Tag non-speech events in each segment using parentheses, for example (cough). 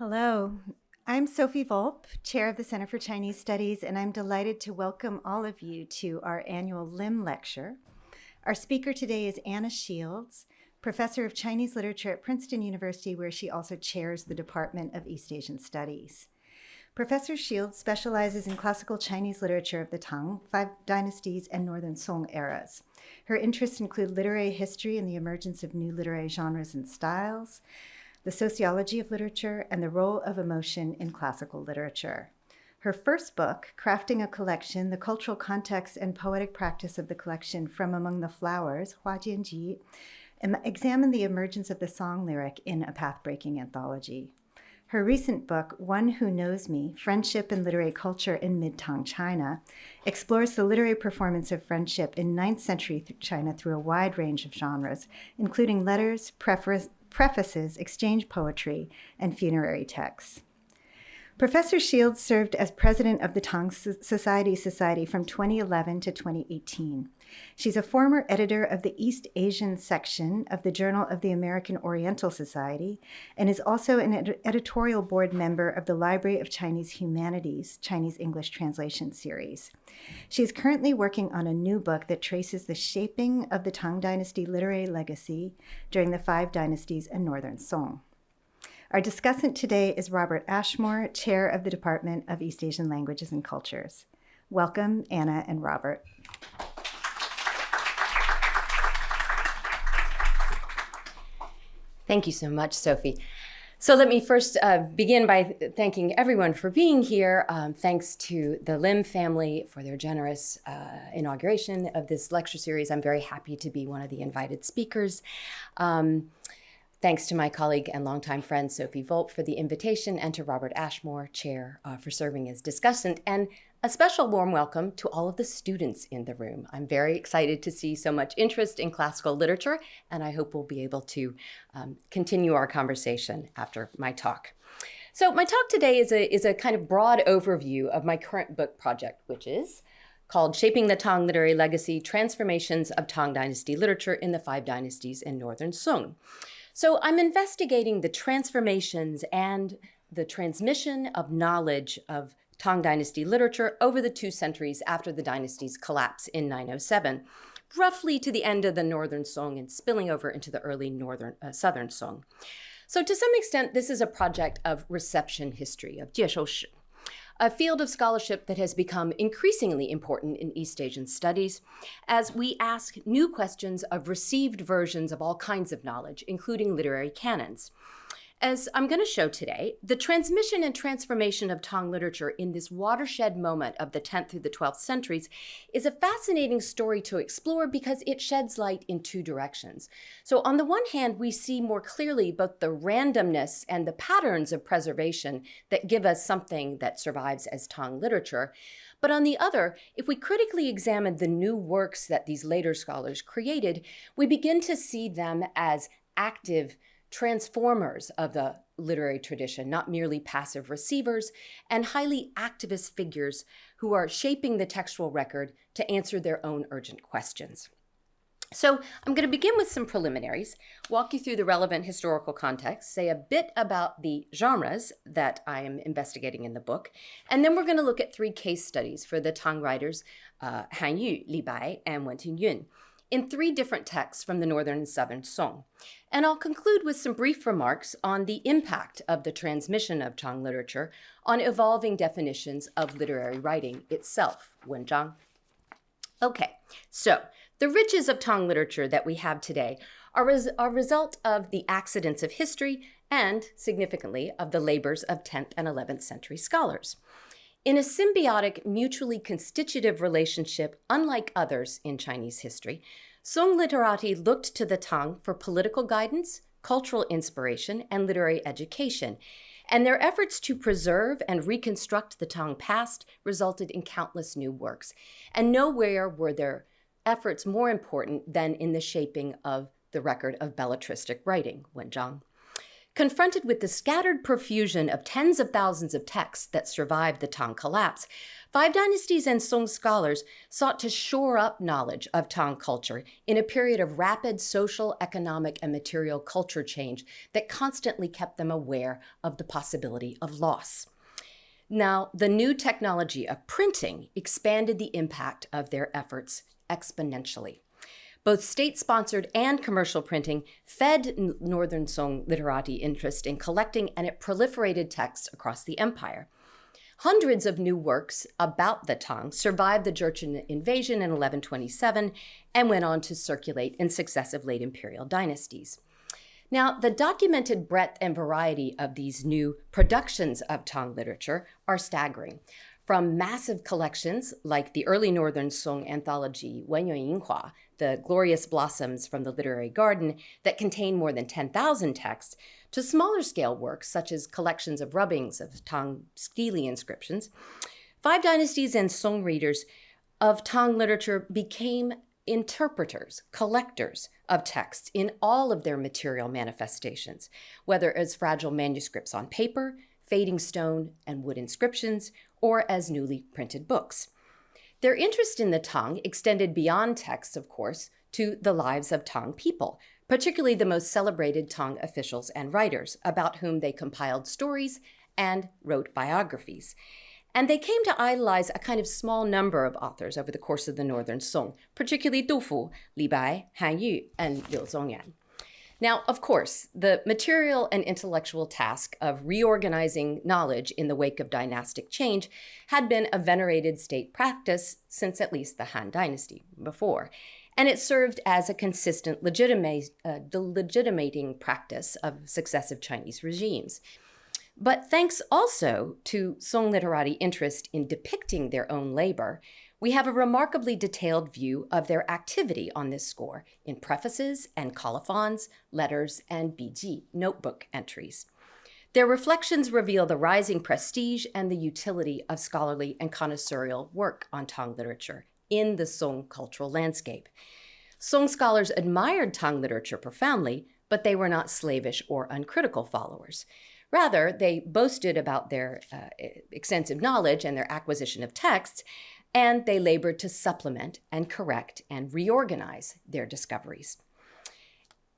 Hello, I'm Sophie Volpp, Chair of the Center for Chinese Studies, and I'm delighted to welcome all of you to our annual LIM lecture. Our speaker today is Anna Shields, Professor of Chinese Literature at Princeton University, where she also chairs the Department of East Asian Studies. Professor Shields specializes in classical Chinese literature of the Tang, Five Dynasties, and Northern Song eras. Her interests include literary history and the emergence of new literary genres and styles, the sociology of literature, and the role of emotion in classical literature. Her first book, Crafting a Collection, The Cultural Context and Poetic Practice of the Collection from Among the Flowers, Hua Jianji, examined the emergence of the song lyric in a path-breaking anthology. Her recent book, One Who Knows Me Friendship and Literary Culture in Mid Tang China, explores the literary performance of friendship in 9th century China through a wide range of genres, including letters, prefaces, exchange poetry, and funerary texts. Professor Shields served as president of the Tang Studies Society from 2011 to 2018. She's a former editor of the East Asian section of the Journal of the American Oriental Society and is also an ed editorial board member of the Library of Chinese Humanities Chinese English Translation Series. She is currently working on a new book that traces the shaping of the Tang Dynasty literary legacy during the Five Dynasties and Northern Song. Our discussant today is Robert Ashmore, Chair of the Department of East Asian Languages and Cultures. Welcome, Anna and Robert. Thank you so much, Sophie. So let me first uh, begin by thanking everyone for being here. Um, thanks to the Lim family for their generous uh, inauguration of this lecture series. I'm very happy to be one of the invited speakers. Um, Thanks to my colleague and longtime friend Sophie Volpp for the invitation and to Robert Ashmore, chair, uh, for serving as discussant. And a special warm welcome to all of the students in the room. I'm very excited to see so much interest in classical literature, and I hope we'll be able to um, continue our conversation after my talk. So my talk today is a, is a kind of broad overview of my current book project, which is called Shaping the Tang Literary Legacy, Transformations of Tang Dynasty Literature in the Five Dynasties in Northern Song. So I'm investigating the transformations and the transmission of knowledge of Tang Dynasty literature over the two centuries after the dynasty's collapse in 907, roughly to the end of the Northern Song and spilling over into the early Northern uh, Southern Song. So to some extent, this is a project of reception history, of jieshoushi, a field of scholarship that has become increasingly important in East Asian studies as we ask new questions of received versions of all kinds of knowledge, including literary canons. As I'm going to show today, the transmission and transformation of Tang literature in this watershed moment of the 10th through the 12th centuries is a fascinating story to explore because it sheds light in two directions. So on the one hand, we see more clearly both the randomness and the patterns of preservation that give us something that survives as Tang literature. But on the other, if we critically examine the new works that these later scholars created, we begin to see them as active transformers of the literary tradition, not merely passive receivers, and highly activist figures who are shaping the textual record to answer their own urgent questions. So I'm going to begin with some preliminaries, walk you through the relevant historical context, say a bit about the genres that I am investigating in the book, and then we're going to look at three case studies for the Tang writers uh, Han Yu, Li Bai, and Wen Tingyun in three different texts from the Northern and Southern Song. And I'll conclude with some brief remarks on the impact of the transmission of Tang literature on evolving definitions of literary writing itself, Wenzhang. Okay, so the riches of Tang literature that we have today are a result of the accidents of history and, significantly, of the labors of 10th and 11th century scholars. In a symbiotic, mutually constitutive relationship unlike others in Chinese history, Song literati looked to the Tang for political guidance, cultural inspiration, and literary education, and their efforts to preserve and reconstruct the Tang past resulted in countless new works. And nowhere were their efforts more important than in the shaping of the record of belletristic writing, Wenzhang. Confronted with the scattered profusion of tens of thousands of texts that survived the Tang collapse, Five Dynasties and Song scholars sought to shore up knowledge of Tang culture in a period of rapid social, economic, and material culture change that constantly kept them aware of the possibility of loss. Now, the new technology of printing expanded the impact of their efforts exponentially. Both state sponsored and commercial printing fed Northern Song literati interest in collecting, and it proliferated texts across the empire. Hundreds of new works about the Tang survived the Jurchen invasion in 1127 and went on to circulate in successive late imperial dynasties. Now, the documented breadth and variety of these new productions of Tang literature are staggering from massive collections like the early Northern Song anthology Wenyuan Yinhua, the glorious blossoms from the literary garden that contain more than 10,000 texts, to smaller scale works such as collections of rubbings of Tang stele inscriptions, Five Dynasties and Song readers of Tang literature became interpreters, collectors of texts in all of their material manifestations, whether as fragile manuscripts on paper, fading stone and wood inscriptions, or as newly printed books. Their interest in the Tang extended beyond texts, of course, to the lives of Tang people, particularly the most celebrated Tang officials and writers, about whom they compiled stories and wrote biographies. And they came to idolize a kind of small number of authors over the course of the Northern Song, particularly Du Fu, Li Bai, Han Yu, and Liu Zongyuan. Now, of course, the material and intellectual task of reorganizing knowledge in the wake of dynastic change had been a venerated state practice since at least the Han Dynasty before. And it served as a consistent legitimate, uh, legitimating practice of successive Chinese regimes. But thanks also to Song literati interest in depicting their own labor, we have a remarkably detailed view of their activity on this score in prefaces and colophons, letters, and biji notebook entries. Their reflections reveal the rising prestige and the utility of scholarly and connoisseurial work on Tang literature in the Song cultural landscape. Song scholars admired Tang literature profoundly, but they were not slavish or uncritical followers. Rather, they boasted about their uh, extensive knowledge and their acquisition of texts, and they labored to supplement and correct and reorganize their discoveries.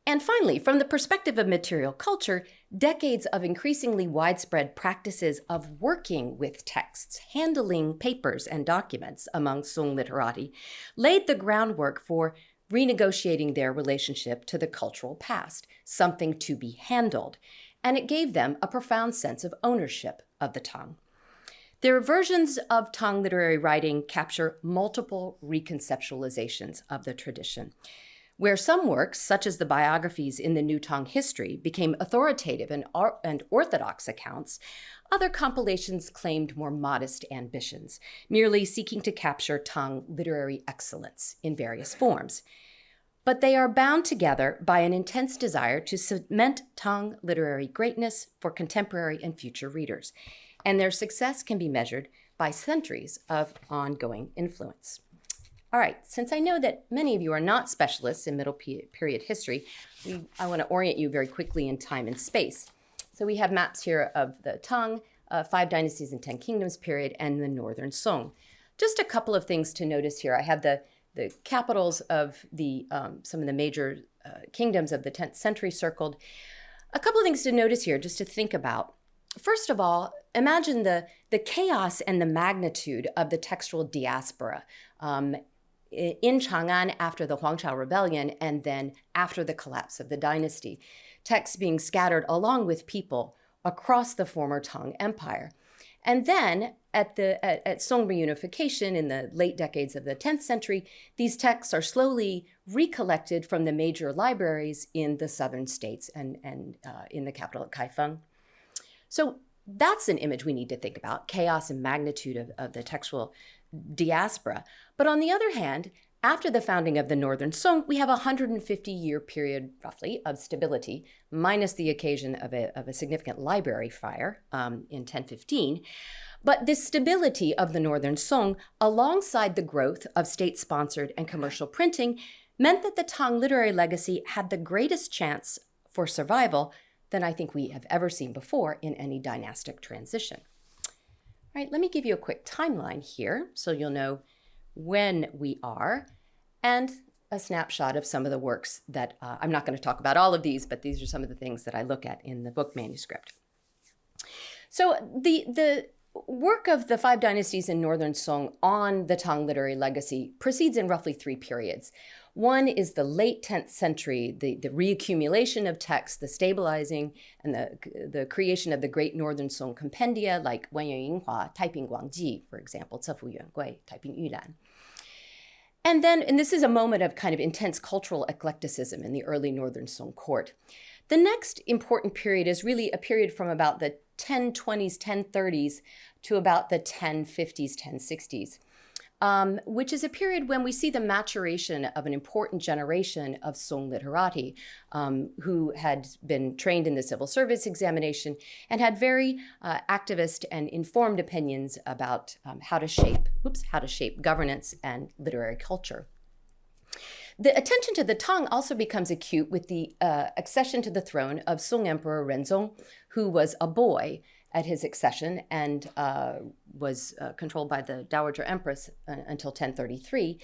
And finally, from the perspective of material culture, decades of increasingly widespread practices of working with texts, handling papers and documents among Sung literati, laid the groundwork for renegotiating their relationship to the cultural past, something to be handled, and it gave them a profound sense of ownership of the Tang. Their versions of Tang literary writing capture multiple reconceptualizations of the tradition. Where some works, such as the biographies in the New Tang history, became authoritative and, and orthodox accounts, other compilations claimed more modest ambitions, merely seeking to capture Tang literary excellence in various forms. But they are bound together by an intense desire to cement Tang literary greatness for contemporary and future readers and their success can be measured by centuries of ongoing influence. All right, since I know that many of you are not specialists in Middle Period history, we, I want to orient you very quickly in time and space. So we have maps here of the Tang, uh, Five Dynasties and Ten Kingdoms period, and the Northern Song. Just a couple of things to notice here. I have the, the capitals of the, um, some of the major uh, kingdoms of the 10th century circled. A couple of things to notice here, just to think about. First of all, imagine the, the chaos and the magnitude of the textual diaspora um, in Chang'an after the Huangchao Rebellion and then after the collapse of the dynasty. Texts being scattered along with people across the former Tang Empire. And then at the at, at, Song reunification in the late decades of the 10th century, these texts are slowly recollected from the major libraries in the southern states and, and uh, in the capital at Kaifeng. So that's an image we need to think about chaos and magnitude of, of the textual diaspora. But on the other hand, after the founding of the Northern Song, we have a 150 year period, roughly, of stability, minus the occasion of a, of a significant library fire um, in 1015. But this stability of the Northern Song, alongside the growth of state sponsored and commercial printing, meant that the Tang literary legacy had the greatest chance for survival than I think we have ever seen before in any dynastic transition. All right, let me give you a quick timeline here so you'll know when we are and a snapshot of some of the works that uh, I'm not going to talk about all of these, but these are some of the things that I look at in the book manuscript. So the the work of the five dynasties in northern Song on the Tang literary legacy proceeds in roughly three periods. One is the late 10th century, the, the reaccumulation of texts, the stabilizing, and the, the creation of the great Northern Song compendia like Wan Yinghua, Taiping Guangji, for example, Cefu Yuangui, Taiping Yulan. And then, and this is a moment of kind of intense cultural eclecticism in the early Northern Song court. The next important period is really a period from about the 1020s, 1030s to about the 1050s, 1060s um, which is a period when we see the maturation of an important generation of Song literati um, who had been trained in the civil service examination and had very uh, activist and informed opinions about um, how to shape, oops, how to shape governance and literary culture. The attention to the Tang also becomes acute with the uh, accession to the throne of Song Emperor Renzong, who was a boy at his accession and uh, was uh, controlled by the Dowager Empress uh, until 1033.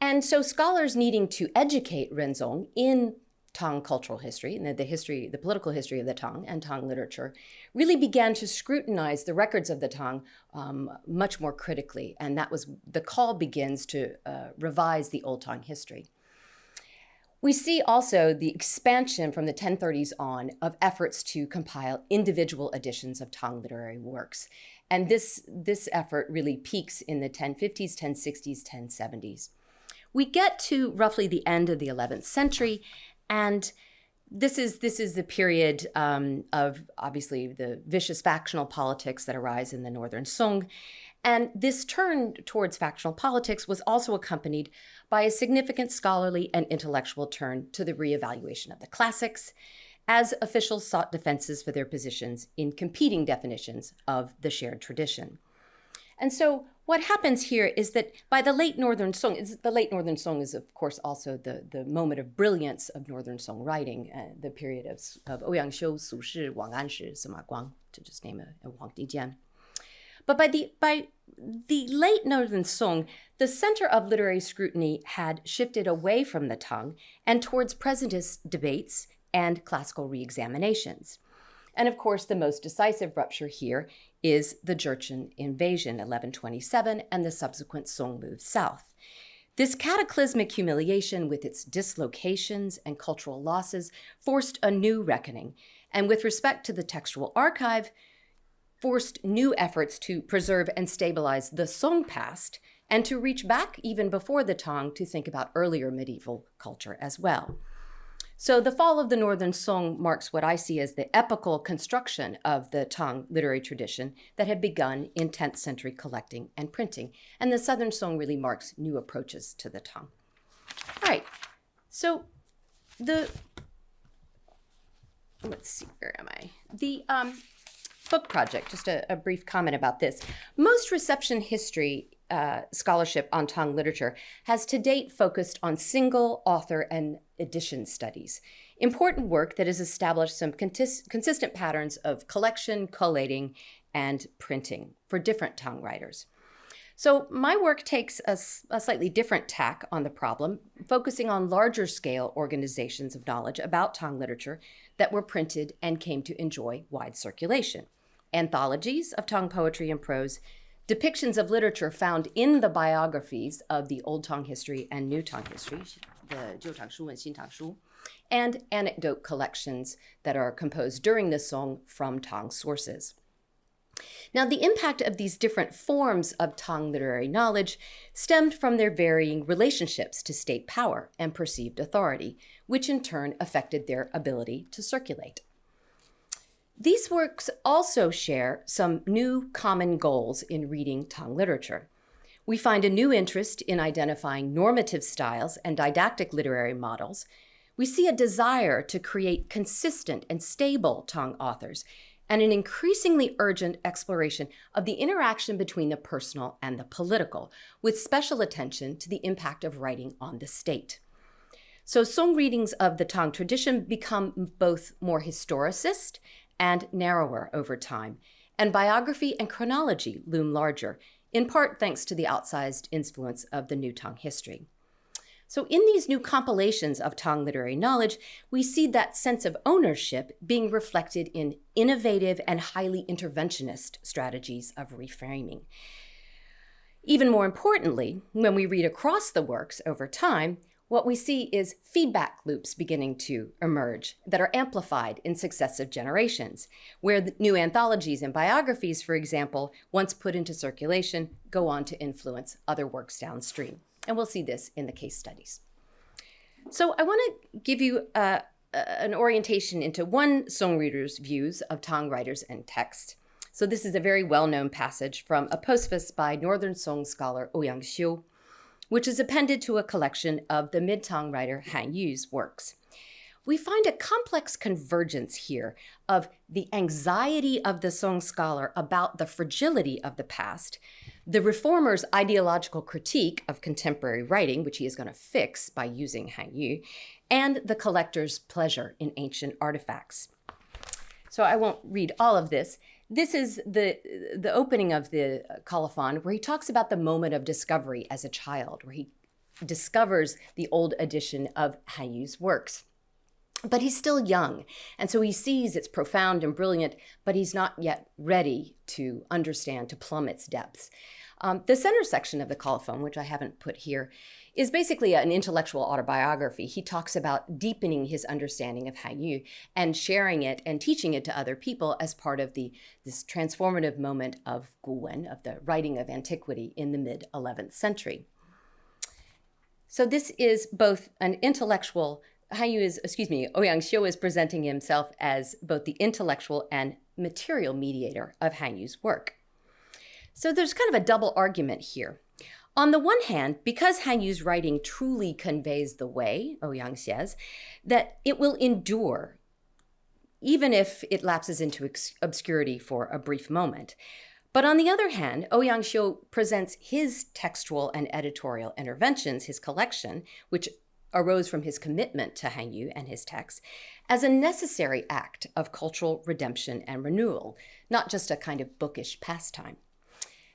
And so scholars needing to educate Renzong in Tang cultural history, and the history, the political history of the Tang and Tang literature, really began to scrutinize the records of the Tang um, much more critically. And that was the call begins to uh, revise the Old Tang history. We see also the expansion from the 1030s on of efforts to compile individual editions of Tang literary works. And this, this effort really peaks in the 1050s, 1060s, 1070s. We get to roughly the end of the 11th century, and this is this is the period um, of obviously the vicious factional politics that arise in the northern Song, and this turn towards factional politics was also accompanied by a significant scholarly and intellectual turn to the reevaluation of the classics, as officials sought defenses for their positions in competing definitions of the shared tradition. And so what happens here is that by the late Northern Song, the late Northern Song is of course also the, the moment of brilliance of Northern Song writing, uh, the period of, of Ouyang Xiu, Su Shi, Wang Anshi, Sima Guang, to just name a, a Huang Tingjian. But by the by the late Northern Song, the center of literary scrutiny had shifted away from the Tang and towards presentist debates and classical reexaminations. And of course, the most decisive rupture here is the Jurchen invasion, 1127, and the subsequent Song move south. This cataclysmic humiliation, with its dislocations and cultural losses, forced a new reckoning. And with respect to the textual archive, forced new efforts to preserve and stabilize the Song past and to reach back even before the Tang to think about earlier medieval culture as well. So the fall of the Northern Song marks what I see as the epical construction of the Tang literary tradition that had begun in 10th century collecting and printing. And the Southern Song really marks new approaches to the Tang. All right, so the, let's see, where am I? The, um, book project, just a, a brief comment about this. Most reception history uh, scholarship on Tang literature has to date focused on single author and edition studies. Important work that has established some consistent patterns of collection, collating, and printing for different Tang writers. So my work takes a, a, slightly different tack on the problem, focusing on larger scale organizations of knowledge about Tang literature that were printed and came to enjoy wide circulation anthologies of Tang poetry and prose, depictions of literature found in the biographies of the Old Tang history and New Tang history, the Jiu Tang Shu and Xin Tang Shu, and anecdote collections that are composed during the song from Tang sources. Now, the impact of these different forms of Tang literary knowledge stemmed from their varying relationships to state power and perceived authority, which in turn affected their ability to circulate. These works also share some new common goals in reading Tang literature. We find a new interest in identifying normative styles and didactic literary models. We see a desire to create consistent and stable Tang authors, and an increasingly urgent exploration of the interaction between the personal and the political, with special attention to the impact of writing on the state. So song readings of the Tang tradition become both more historicist and narrower over time, and biography and chronology loom larger, in part thanks to the outsized influence of the New Tang history. So, in these new compilations of Tang literary knowledge, we see that sense of ownership being reflected in innovative and highly interventionist strategies of reframing. Even more importantly, when we read across the works over time, what we see is feedback loops beginning to emerge that are amplified in successive generations, where new anthologies and biographies, for example, once put into circulation, go on to influence other works downstream. And we'll see this in the case studies. So I want to give you uh, an orientation into one song reader's views of Tang writers and text. So this is a very well-known passage from a postface by Northern Song scholar Ouyang Xiu, which is appended to a collection of the Mid-Tang writer Han Yu's works. We find a complex convergence here of the anxiety of the Song scholar about the fragility of the past, the reformer's ideological critique of contemporary writing, which he is going to fix by using Han Yu, and the collector's pleasure in ancient artifacts. So I won't read all of this. This is the, the opening of the colophon where he talks about the moment of discovery as a child, where he discovers the old edition of Han Yu's works. But he's still young, and so he sees it's profound and brilliant, but he's not yet ready to understand, to plumb its depths. Um, the center section of the colophon, which I haven't put here, is basically an intellectual autobiography. He talks about deepening his understanding of Han Yu and sharing it and teaching it to other people as part of the this transformative moment of Guwen, of the writing of antiquity in the mid 11th century. So this is both an intellectual Han Yu is, excuse me, Ouyang Xiu is presenting himself as both the intellectual and material mediator of Han Yu's work. So there's kind of a double argument here. On the one hand, because Han Yu's writing truly conveys the way, oh Ouyang says, that it will endure, even if it lapses into obscurity for a brief moment. But on the other hand, oh Ouyang Xiu presents his textual and editorial interventions, his collection, which arose from his commitment to Han Yu and his texts, as a necessary act of cultural redemption and renewal, not just a kind of bookish pastime.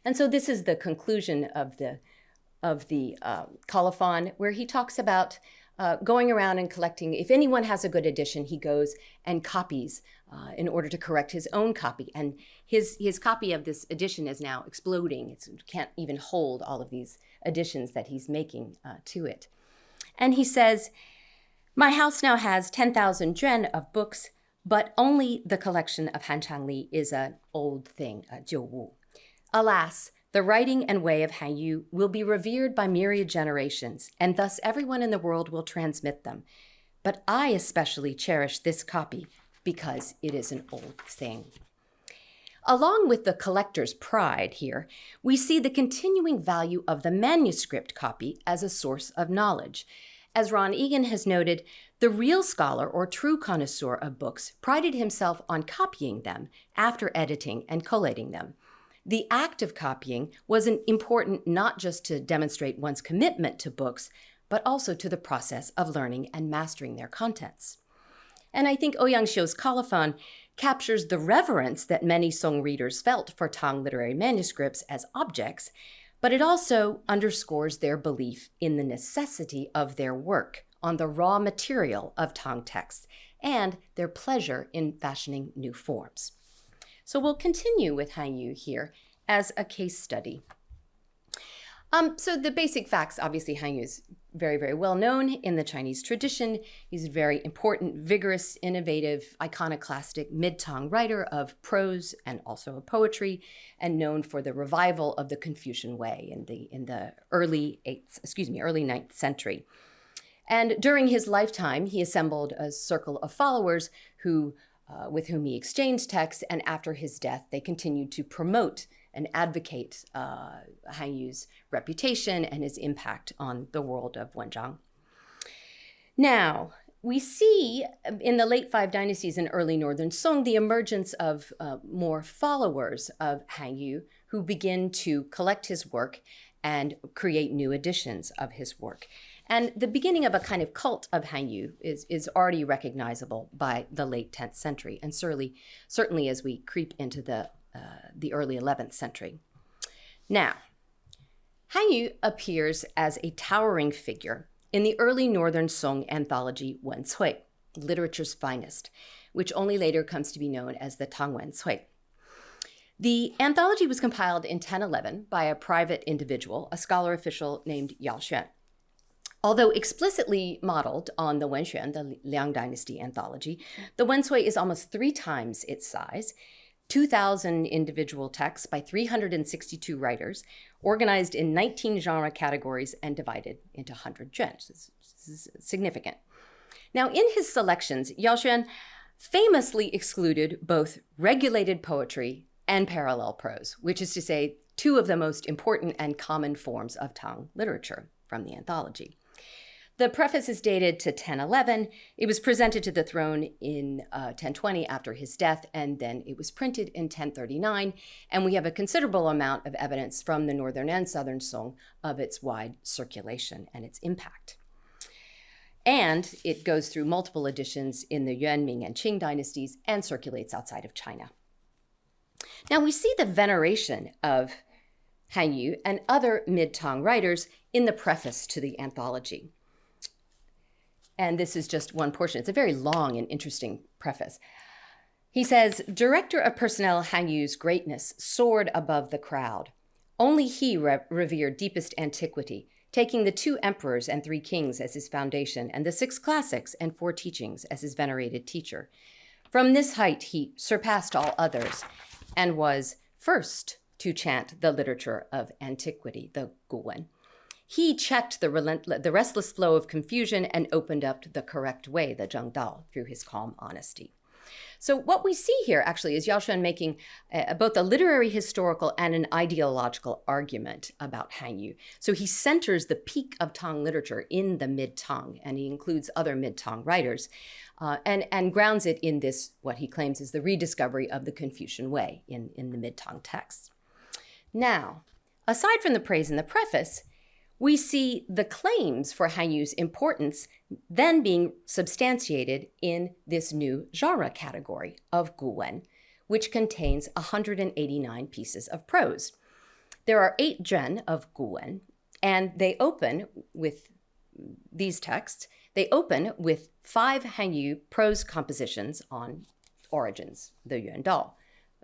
And so this is the conclusion of the of the uh, colophon, where he talks about uh, going around and collecting. If anyone has a good edition, he goes and copies uh, in order to correct his own copy. And his his copy of this edition is now exploding. It can't even hold all of these additions that he's making uh, to it. And he says, "My house now has ten thousand juan of books." But only the collection of Han Changli is an old thing, a jiu wu. Alas, the writing and way of Han Yu will be revered by myriad generations, and thus everyone in the world will transmit them. But I especially cherish this copy because it is an old thing. Along with the collector's pride here, we see the continuing value of the manuscript copy as a source of knowledge. As Ron Egan has noted, the real scholar or true connoisseur of books prided himself on copying them after editing and collating them. The act of copying was important not just to demonstrate one's commitment to books, but also to the process of learning and mastering their contents. And I think Ouyang Xiu's colophon captures the reverence that many Song readers felt for Tang literary manuscripts as objects, but it also underscores their belief in the necessity of their work on the raw material of Tang texts and their pleasure in fashioning new forms. So we'll continue with Han Yu here as a case study. Um, so the basic facts, obviously Han Yu is very, very well known in the Chinese tradition. He's a very important, vigorous, innovative, iconoclastic mid-Tang writer of prose and also of poetry, and known for the revival of the Confucian way in the in the early eighth, excuse me, early ninth century. And during his lifetime, he assembled a circle of followers who uh, with whom he exchanged texts, and after his death, they continued to promote and advocate uh, Han Yu's reputation and his impact on the world of Wenzhang. Now, we see in the late five dynasties and early Northern Song the emergence of uh, more followers of Han Yu who begin to collect his work and create new editions of his work. And the beginning of a kind of cult of Hanyu is, is already recognizable by the late 10th century, and certainly, certainly as we creep into the, uh, the early 11th century. Now, Hanyu appears as a towering figure in the early Northern Song anthology Wen Cui, literature's finest, which only later comes to be known as the Tang Wen Cui. The anthology was compiled in 1011 by a private individual, a scholar official named Yao Xuan. Although explicitly modeled on the Wenxuan, the Liang Dynasty anthology, the Wen Cui is almost three times its size, 2,000 individual texts by 362 writers, organized in 19 genre categories and divided into 100 genres. This is significant. Now, in his selections, Yao Xuan famously excluded both regulated poetry and parallel prose, which is to say, two of the most important and common forms of Tang literature from the anthology. The preface is dated to 1011. It was presented to the throne in uh, 1020 after his death, and then it was printed in 1039. And we have a considerable amount of evidence from the northern and southern Song of its wide circulation and its impact. And it goes through multiple editions in the Yuan, Ming, and Qing dynasties and circulates outside of China. Now we see the veneration of Han Yu and other mid Tang writers in the preface to the anthology. And this is just one portion. It's a very long and interesting preface. He says, Director of Personnel Han Yu's greatness soared above the crowd. Only he re- revered deepest antiquity, taking the two emperors and three kings as his foundation, and the six classics and four teachings as his venerated teacher. From this height, he surpassed all others and was first to chant the literature of antiquity, the Guwen. He checked the, relentless, the restless flow of confusion and opened up the correct way, the Zheng Dao, through his calm honesty. So what we see here actually is Yao Xuan making uh, both a literary historical and an ideological argument about Han Yu. So he centers the peak of Tang literature in the mid-Tang, and he includes other mid-Tang writers, uh, and, and grounds it in this, what he claims is the rediscovery of the Confucian way in, in the mid-Tang texts. Now, aside from the praise in the preface, we see the claims for Han Yu's importance then being substantiated in this new genre category of Guwen, which contains 189 pieces of prose. There are eight juan of Guwen, and they open with these texts. They open with five Han Yu prose compositions on origins, the Yuan Dao,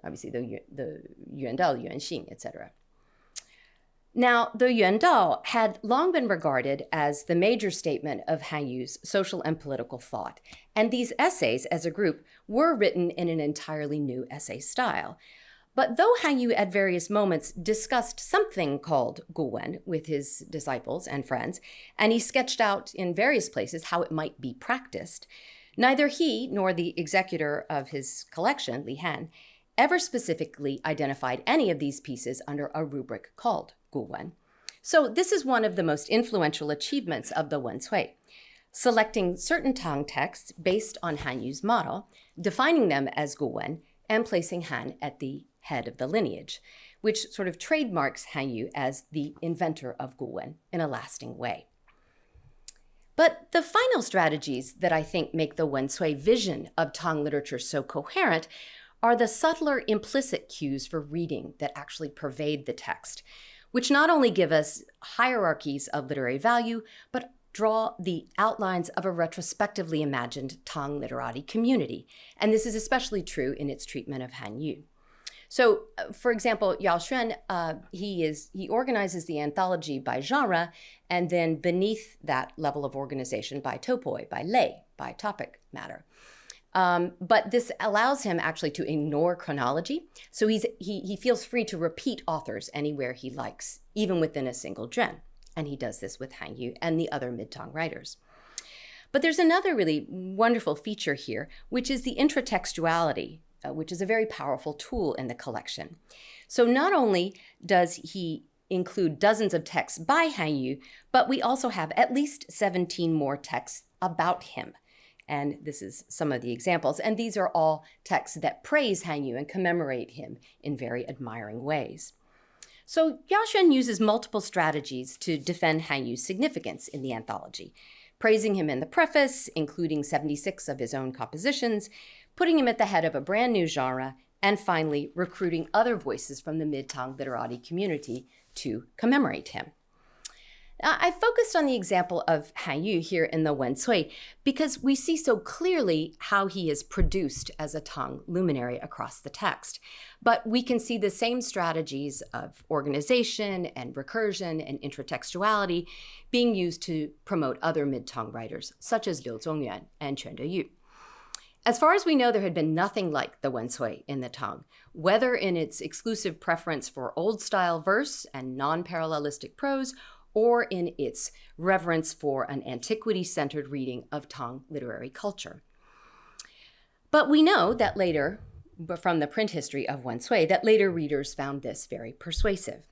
obviously the, the Yuan Dao, Yuan Xing, etc. Now, the Yuan Dao had long been regarded as the major statement of Han Yu's social and political thought, and these essays as a group were written in an entirely new essay style. But though Han Yu at various moments discussed something called Guwen with his disciples and friends, and he sketched out in various places how it might be practiced, neither he nor the executor of his collection, Li Han, ever specifically identified any of these pieces under a rubric called Guwen. So this is one of the most influential achievements of the Wen Cui, selecting certain Tang texts based on Han Yu's model, defining them as Guwen, and placing Han at the head of the lineage, which sort of trademarks Han Yu as the inventor of Guwen in a lasting way. But the final strategies that I think make the Wen Cui vision of Tang literature so coherent are the subtler implicit cues for reading that actually pervade the text, which not only give us hierarchies of literary value, but draw the outlines of a retrospectively imagined Tang literati community. And this is especially true in its treatment of Han Yu. So, uh, for example, Yao Xuan, uh, he is he organizes the anthology by genre, and then beneath that level of organization by topoi, by lei, by topic matter. Um, but this allows him actually to ignore chronology. So he's, he, he feels free to repeat authors anywhere he likes, even within a single gen. And he does this with Han Yu and the other mid-Tang writers. But there's another really wonderful feature here, which is the intratextuality, uh, which is a very powerful tool in the collection. So not only does he include dozens of texts by Han Yu, but we also have at least 17 more texts about him and this is some of the examples. And these are all texts that praise Han Yu and commemorate him in very admiring ways. So Yao Xuan uses multiple strategies to defend Han Yu's significance in the anthology, praising him in the preface, including 76 of his own compositions, putting him at the head of a brand new genre, and finally recruiting other voices from the mid-Tang literati community to commemorate him. I focused on the example of Han Yu here in the Wen because we see so clearly how he is produced as a Tang luminary across the text. But we can see the same strategies of organization and recursion and intertextuality being used to promote other mid-Tang writers, such as Liu Zongyuan and Quan Deyu. As far as we know, there had been nothing like the Wen Cui in the Tang, whether in its exclusive preference for old style verse and non parallelistic prose, or in its reverence for an antiquity centered reading of Tang literary culture. But we know that later, from the print history of Wen Cui, that later readers found this very persuasive.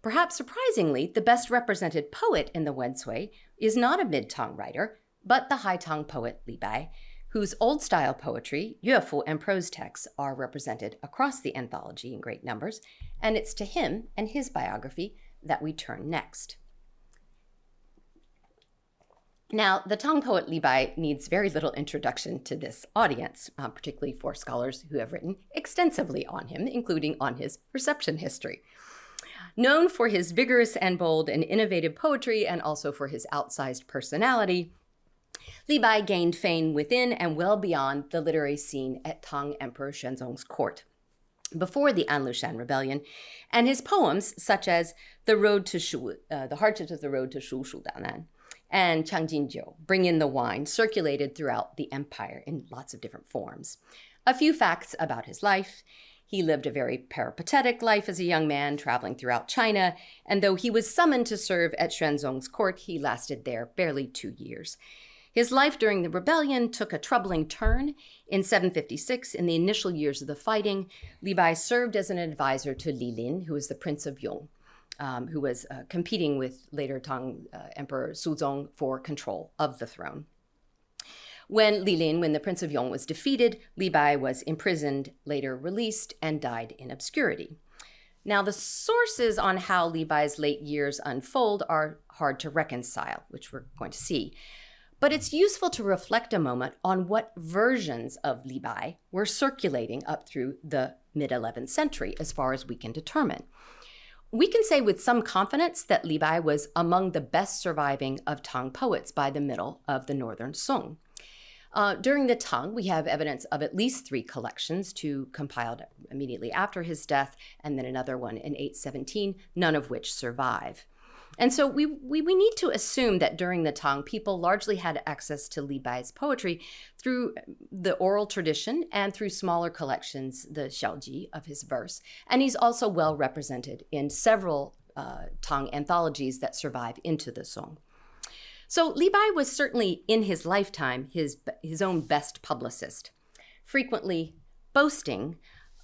Perhaps surprisingly, the best represented poet in the Wen Cui is not a mid Tang writer, but the High Tang poet Li Bai, whose old style poetry, yuefu, and prose texts are represented across the anthology in great numbers, and it's to him and his biography that we turn next. Now, the Tang poet Li Bai needs very little introduction to this audience, uh, particularly for scholars who have written extensively on him, including on his reception history. Known for his vigorous and bold and innovative poetry and also for his outsized personality, Li Bai gained fame within and well beyond the literary scene at Tang Emperor Xuanzong's court before the Anlushan Rebellion, and his poems, such as The Road to Shu, uh, The Hardships of the Road to Shu Shu Danan, and Changjinjiu, Bring in the Wine, circulated throughout the empire in lots of different forms. A few facts about his life. He lived a very peripatetic life as a young man, traveling throughout China, and though he was summoned to serve at Xuanzong's court, he lasted there barely two years. His life during the rebellion took a troubling turn. In 756, in the initial years of the fighting, Li Bai served as an advisor to Li Lin, who was the Prince of Yong, um, who was uh, competing with later Tang uh, Emperor Suzong for control of the throne. When Li Lin, when the Prince of Yong was defeated, Li Bai was imprisoned, later released, and died in obscurity. Now, the sources on how Li Bai's late years unfold are hard to reconcile, which we're going to see. But it's useful to reflect a moment on what versions of Li Bai were circulating up through the mid 11th century, as far as we can determine. We can say with some confidence that Li Bai was among the best surviving of Tang poets by the middle of the Northern Song. Uh, during the Tang, we have evidence of at least three collections, two compiled immediately after his death, and then another one in 817, none of which survive. And so we, we, we need to assume that during the Tang, people largely had access to Li Bai's poetry through the oral tradition and through smaller collections, the Xiaoji of his verse. And he's also well represented in several uh, Tang anthologies that survive into the Song. So Li Bai was certainly in his lifetime his, his own best publicist, frequently boasting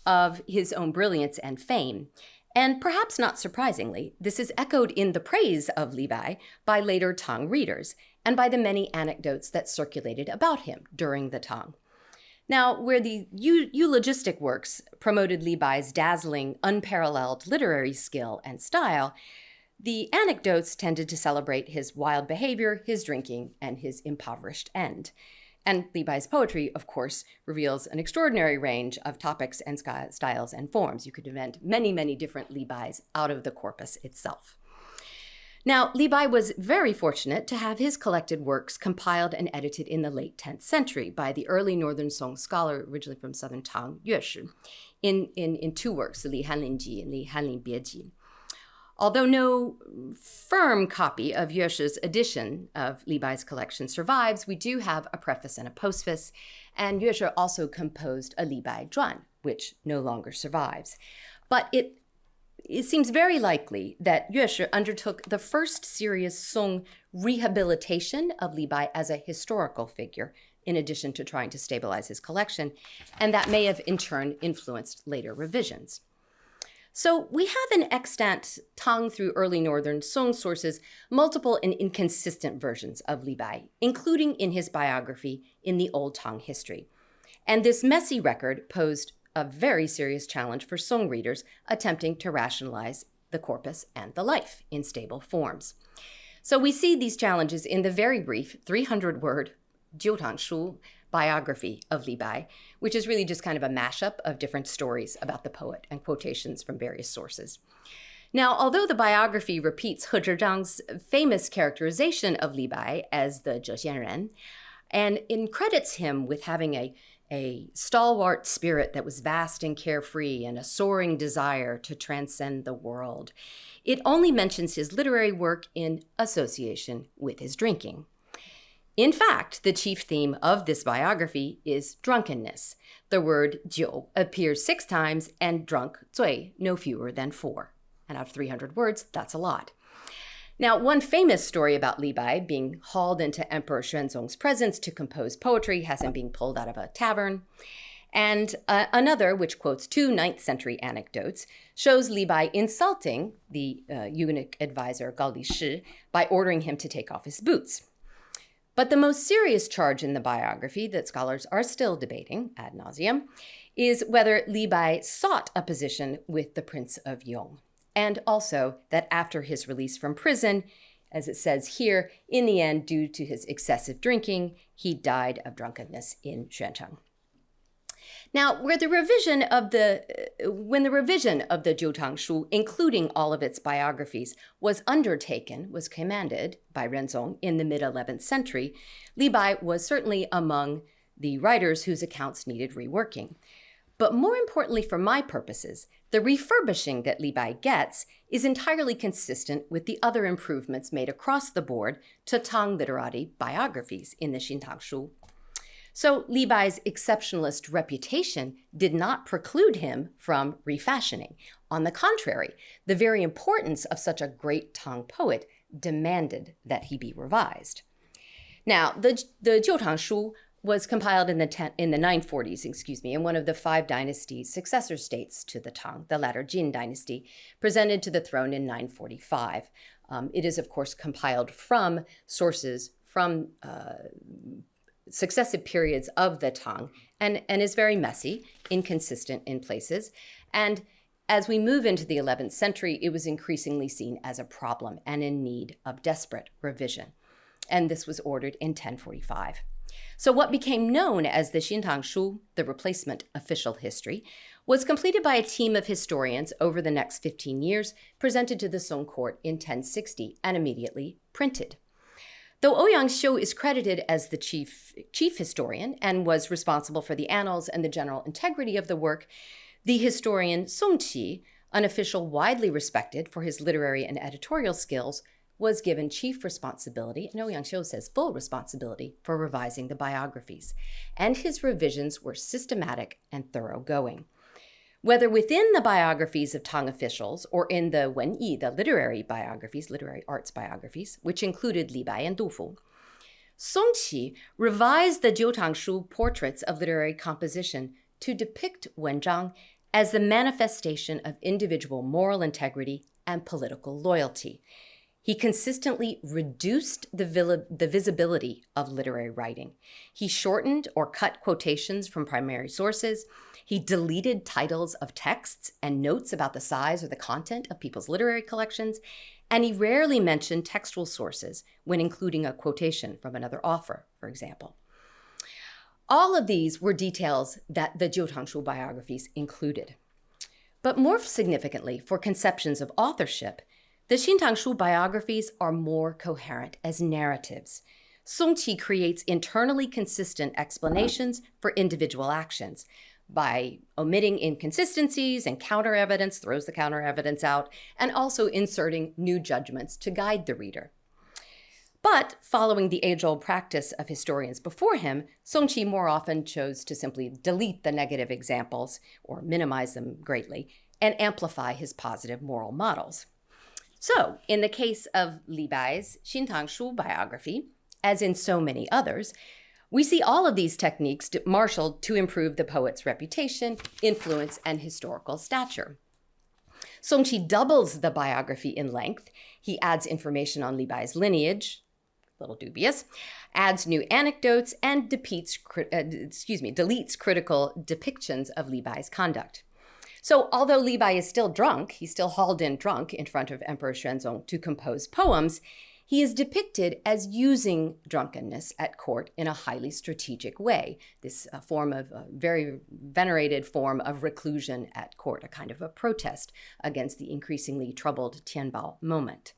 of his own brilliance and fame. And perhaps not surprisingly, this is echoed in the praise of Bai by later Tang readers and by the many anecdotes that circulated about him during the Tang. Now, where the eulogistic works promoted Li Bai's dazzling, unparalleled literary skill and style, the anecdotes tended to celebrate his wild behavior, his drinking, and his impoverished end. And Li Bai's poetry, of course, reveals an extraordinary range of topics and styles and forms. You could invent many, many different Li Bais out of the corpus itself. Now, Li Bai was very fortunate to have his collected works compiled and edited in the late 10th century by the early Northern Song scholar, originally from southern Tang, Yue Shi, in, in, in two works, Li Hanlin Ji and Li Hanlin Bieji. Although no firm copy of Yueshi's edition of Li Bai's collection survives, we do have a preface and a postface, and Yueshi also composed a Li Bai Zhuan, which no longer survives. But it it seems very likely that Yueshi undertook the first serious Song rehabilitation of Li Bai as a historical figure, in addition to trying to stabilize his collection, and that may have in turn influenced later revisions. So we have in extant Tang through early Northern Song sources multiple and inconsistent versions of Li Bai, including in his biography in the Old Tang history. And this messy record posed a very serious challenge for Song readers attempting to rationalize the corpus, and the life in stable forms. So we see these challenges in the very brief 300 word Jiutang Shu biography of Li Bai, which is really just kind of a mashup of different stories about the poet and quotations from various sources. Now, although the biography repeats He Zhizhang's famous characterization of Li Bai as the Zhe Ren, and credits him with having a, a stalwart spirit that was vast and carefree and a soaring desire to transcend the world, it only mentions his literary work in association with his drinking. In fact, the chief theme of this biography is drunkenness. The word jiu appears six times and drunk, zui, no fewer than four. And out of 300 words, that's a lot. Now, one famous story about Li Bai being hauled into Emperor Xuanzong's presence to compose poetry has him being pulled out of a tavern. And uh, another, which quotes two 9th century anecdotes, shows Li Bai insulting the uh, eunuch advisor Gao Li Shi by ordering him to take off his boots. But the most serious charge in the biography that scholars are still debating ad nauseum is whether Li Bai sought a position with the Prince of Yong and also that after his release from prison, as it says here, in the end, due to his excessive drinking, he died of drunkenness in Xuancheng. Now, where the revision of the uh, when the revision of the Jiutang Shu, including all of its biographies, was undertaken, was commanded by Renzong in the mid 11th century, Li Bai was certainly among the writers whose accounts needed reworking. But more importantly, for my purposes, the refurbishing that Li Bai gets is entirely consistent with the other improvements made across the board to Tang literati biographies in the Xintang Shu. So Li Bai's exceptionalist reputation did not preclude him from refashioning. On the contrary, the very importance of such a great Tang poet demanded that he be revised. Now, the, the Jiutang Shu was compiled in the ten, in the 940s, excuse me, in one of the five dynasties, successor states to the Tang, the latter Jin dynasty, presented to the throne in 945. Um, it is, of course, compiled from sources from uh, successive periods of the Tang and, and is very messy, inconsistent in places. And as we move into the 11th century, it was increasingly seen as a problem and in need of desperate revision. And this was ordered in 1045. So, what became known as the Xintang Shu, the replacement official history, was completed by a team of historians over the next 15 years, presented to the Song court in 1060, and immediately printed. Though Ouyang Xiu is credited as the chief, chief historian and was responsible for the annals and the general integrity of the work, the historian Song Qi, an official widely respected for his literary and editorial skills, was given chief responsibility, and Ouyang Xiu says full responsibility, for revising the biographies. And his revisions were systematic and thoroughgoing. Whether within the biographies of Tang officials or in the Wen Yi, the literary biographies, literary arts biographies, which included Li Bai and Du Fu, Song Qi revised the Jiutang Shu portraits of literary composition to depict Wen Zhang as the manifestation of individual moral integrity and political loyalty. He consistently reduced the, the visibility of literary writing. He shortened or cut quotations from primary sources. He deleted titles of texts and notes about the size or the content of people's literary collections. And he rarely mentioned textual sources when including a quotation from another author, for example. All of these were details that the Jiutangshu biographies included. But more significantly, for conceptions of authorship, the Xintang Shu biographies are more coherent as narratives. Song Qi creates internally consistent explanations for individual actions by omitting inconsistencies and counter evidence, throws the counter evidence out, and also inserting new judgments to guide the reader. But following the age old practice of historians before him, Song Qi more often chose to simply delete the negative examples or minimize them greatly and amplify his positive moral models. So, in the case of Li Bai's Xintang Shu biography, as in so many others, we see all of these techniques marshaled to improve the poet's reputation, influence, and historical stature. Song Qi doubles the biography in length. He adds information on Li Bai's lineage, a little dubious, adds new anecdotes, and uh, excuse me, deletes critical depictions of Li Bai's conduct. So, although Li Bai is still drunk, he's still hauled in drunk in front of Emperor Xuanzong to compose poems, he is depicted as using drunkenness at court in a highly strategic way. This uh, form of a very venerated form of reclusion at court, a kind of a protest against the increasingly troubled Tianbao moment.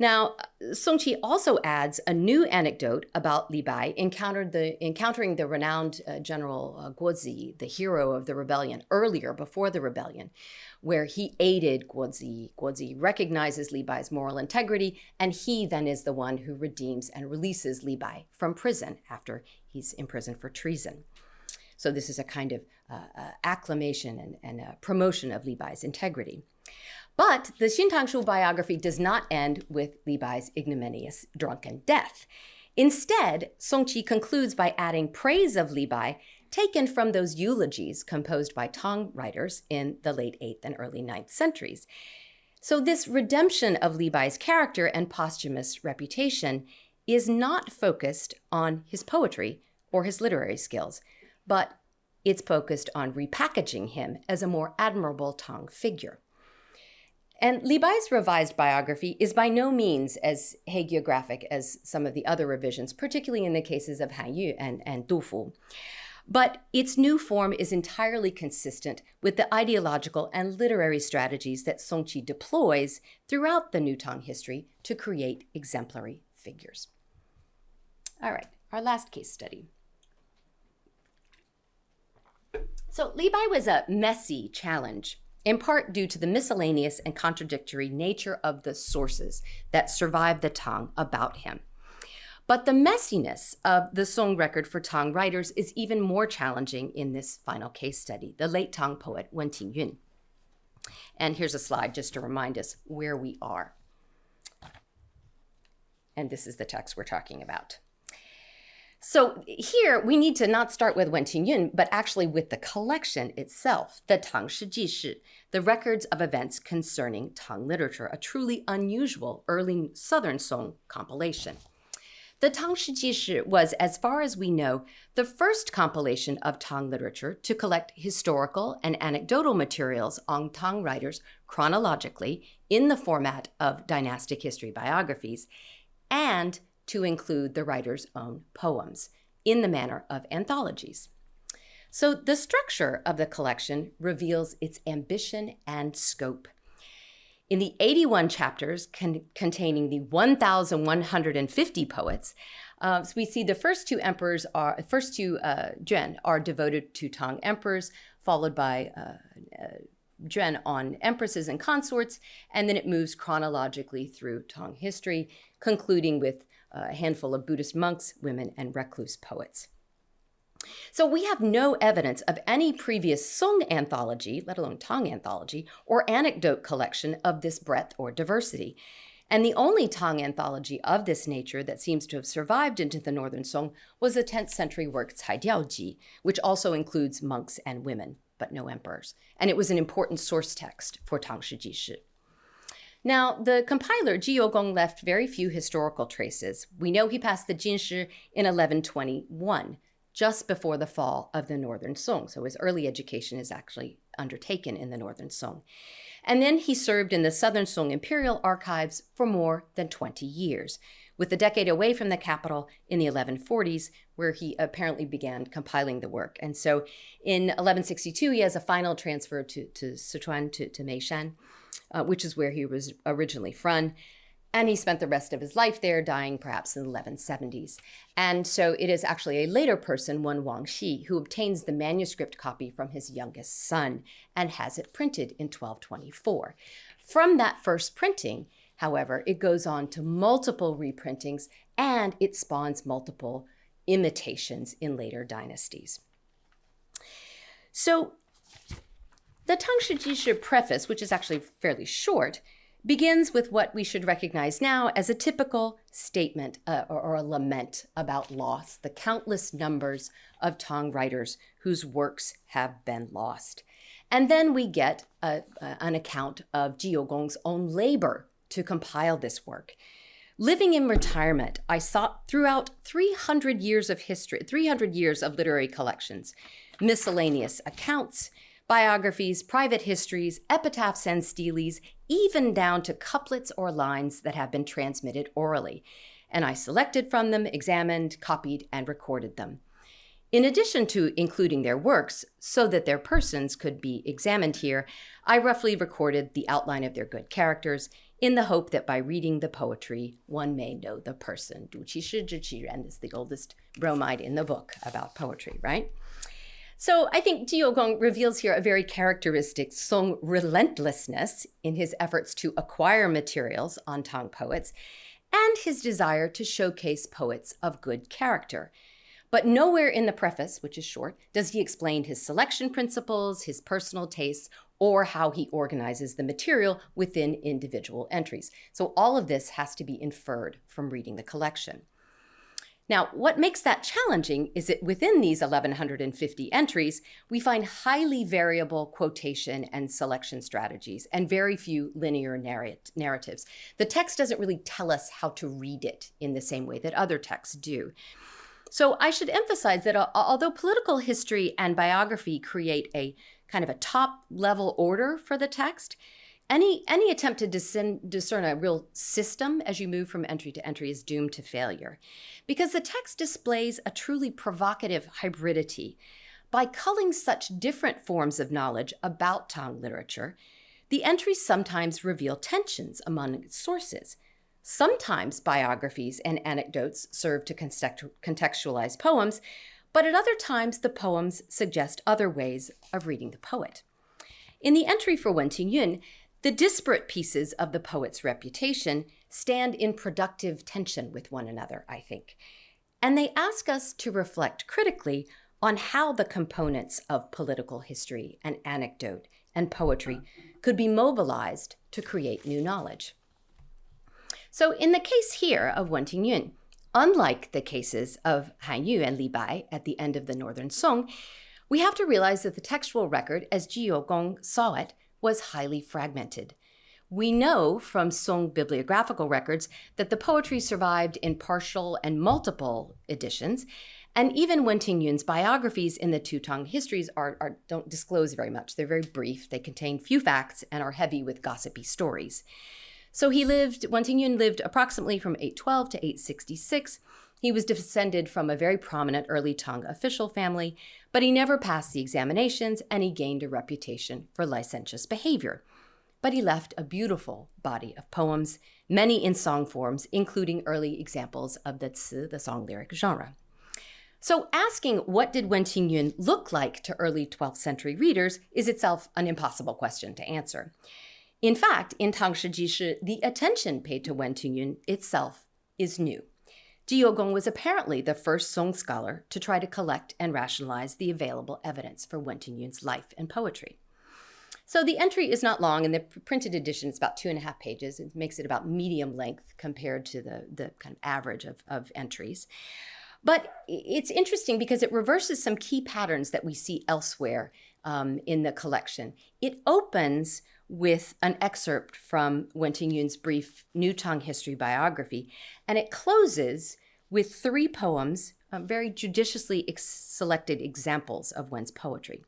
Now, Song Qi also adds a new anecdote about Li Bai encountered the, encountering the renowned uh, General uh, Guo Zi, the hero of the rebellion, earlier before the rebellion, where he aided Guo Zi. Guo Zi recognizes Li Bai's moral integrity, and he then is the one who redeems and releases Li Bai from prison after he's imprisoned for treason. So this is a kind of uh, uh acclamation and, and promotion of Li Bai's integrity. But the Xintangshu biography does not end with Li Bai's ignominious drunken death. Instead, Song Qi concludes by adding praise of Li Bai taken from those eulogies composed by Tang writers in the late 8th and early 9th centuries. So, this redemption of Li Bai's character and posthumous reputation is not focused on his poetry or his literary skills, but it's focused on repackaging him as a more admirable Tang figure. And Li Bai's revised biography is by no means as hagiographic as some of the other revisions, particularly in the cases of Han Yu and, and Du Fu. But its new form is entirely consistent with the ideological and literary strategies that Song Qi deploys throughout the New Tang history to create exemplary figures. All right, our last case study. So Li Bai was a messy challenge in part due to the miscellaneous and contradictory nature of the sources that survive the Tang about him. But the messiness of the Song record for Tang writers is even more challenging in this final case study, the late Tang poet Wen Tingyun. And here's a slide just to remind us where we are. And this is the text we're talking about. So here we need to not start with Wen Tingyun, but actually with the collection itself, the Tang Shi Shi, the records of events concerning Tang literature, a truly unusual early Southern Song compilation. The Tang Shi Shi was, as far as we know, the first compilation of Tang literature to collect historical and anecdotal materials on Tang writers chronologically in the format of dynastic history biographies, and to include the writer's own poems in the manner of anthologies. So the structure of the collection reveals its ambition and scope. In the 81 chapters con- containing the 1,150 poets, uh, so we see the first two emperors are first two uh, are devoted to Tang emperors, followed by uh, uh, on empresses and consorts, and then it moves chronologically through Tang history, concluding with a handful of Buddhist monks, women, and recluse poets. So we have no evidence of any previous Song anthology, let alone Tang anthology, or anecdote collection of this breadth or diversity. And the only Tang anthology of this nature that seems to have survived into the Northern Song was the 10th century work Cai Diao Ji, which also includes monks and women, but no emperors. And it was an important source text for Tang Shi Ji Shi. Now, the compiler Ji Yougong left very few historical traces. We know he passed the Jinshi in 1121, just before the fall of the Northern Song. So his early education is actually undertaken in the Northern Song. And then he served in the Southern Song Imperial Archives for more than 20 years, with a decade away from the capital in the 1140s, where he apparently began compiling the work. And so in 1162, he has a final transfer to, to Sichuan, to, to Meishan uh, which is where he was originally from. And he spent the rest of his life there, dying perhaps in the 1170s. And so it is actually a later person, one Wang Xi, who obtains the manuscript copy from his youngest son and has it printed in 1224. From that first printing, however, it goes on to multiple reprintings and it spawns multiple imitations in later dynasties. So the Tang Shi preface, which is actually fairly short, begins with what we should recognize now as a typical statement uh, or, or, a lament about loss, the countless numbers of Tang writers whose works have been lost. And then we get a, a, an account of Ji Yougong's own labor to compile this work. Living in retirement, I sought throughout 300 years of history, 300 years of literary collections, miscellaneous accounts, biographies, private histories, epitaphs and steles, even down to couplets or lines that have been transmitted orally. And I selected from them, examined, copied, and recorded them. In addition to including their works so that their persons could be examined here, I roughly recorded the outline of their good characters in the hope that by reading the poetry, one may know the person. Du qi shi ren is the oldest bromide in the book about poetry, right? So I think Ji Yougong reveals here a very characteristic Song relentlessness in his efforts to acquire materials on Tang poets and his desire to showcase poets of good character. But nowhere in the preface, which is short, does he explain his selection principles, his personal tastes, or how he organizes the material within individual entries. So all of this has to be inferred from reading the collection. Now, what makes that challenging is that within these 1,150 entries, we find highly variable quotation and selection strategies and very few linear narrat narratives. The text doesn't really tell us how to read it in the same way that other texts do. So I should emphasize that uh, although political history and biography create a kind of a top level order for the text, any, any attempt to discern, discern a real system as you move from entry to entry is doomed to failure because the text displays a truly provocative hybridity. By culling such different forms of knowledge about Tang literature, the entries sometimes reveal tensions among sources. Sometimes biographies and anecdotes serve to contextualize poems, but at other times the poems suggest other ways of reading the poet. In the entry for Wen Tingyun, the disparate pieces of the poet's reputation stand in productive tension with one another, I think. And they ask us to reflect critically on how the components of political history and anecdote and poetry could be mobilized to create new knowledge. So in the case here of Wen Tingyun, unlike the cases of Han Yu and Li Bai at the end of the Northern Song, we have to realize that the textual record, as Ji Gong saw it, was highly fragmented. We know from Song bibliographical records that the poetry survived in partial and multiple editions, and even Wen Tingyun's biographies in the Two Tang histories are, are, don't disclose very much. They're very brief, they contain few facts, and are heavy with gossipy stories. So he lived, Wen Tingyun lived approximately from 812 to 866. He was descended from a very prominent early Tang official family, but he never passed the examinations and he gained a reputation for licentious behavior. But he left a beautiful body of poems, many in song forms, including early examples of the ci, the song lyric genre. So asking what did Wen Tingyun look like to early 12th century readers is itself an impossible question to answer. In fact, in Tang Shi Shi, the attention paid to Wen Tingyun itself is new. Ji Gong was apparently the first Song scholar to try to collect and rationalize the available evidence for Wen Tingyun's life and poetry. So the entry is not long, and the printed edition is about two and a half pages. It makes it about medium length compared to the, the kind of average of, of entries. But it's interesting because it reverses some key patterns that we see elsewhere um, in the collection. It opens with an excerpt from Wen Tingyun's brief New Tang history biography, and it closes with three poems, uh, very judiciously ex selected examples of Wen's poetry.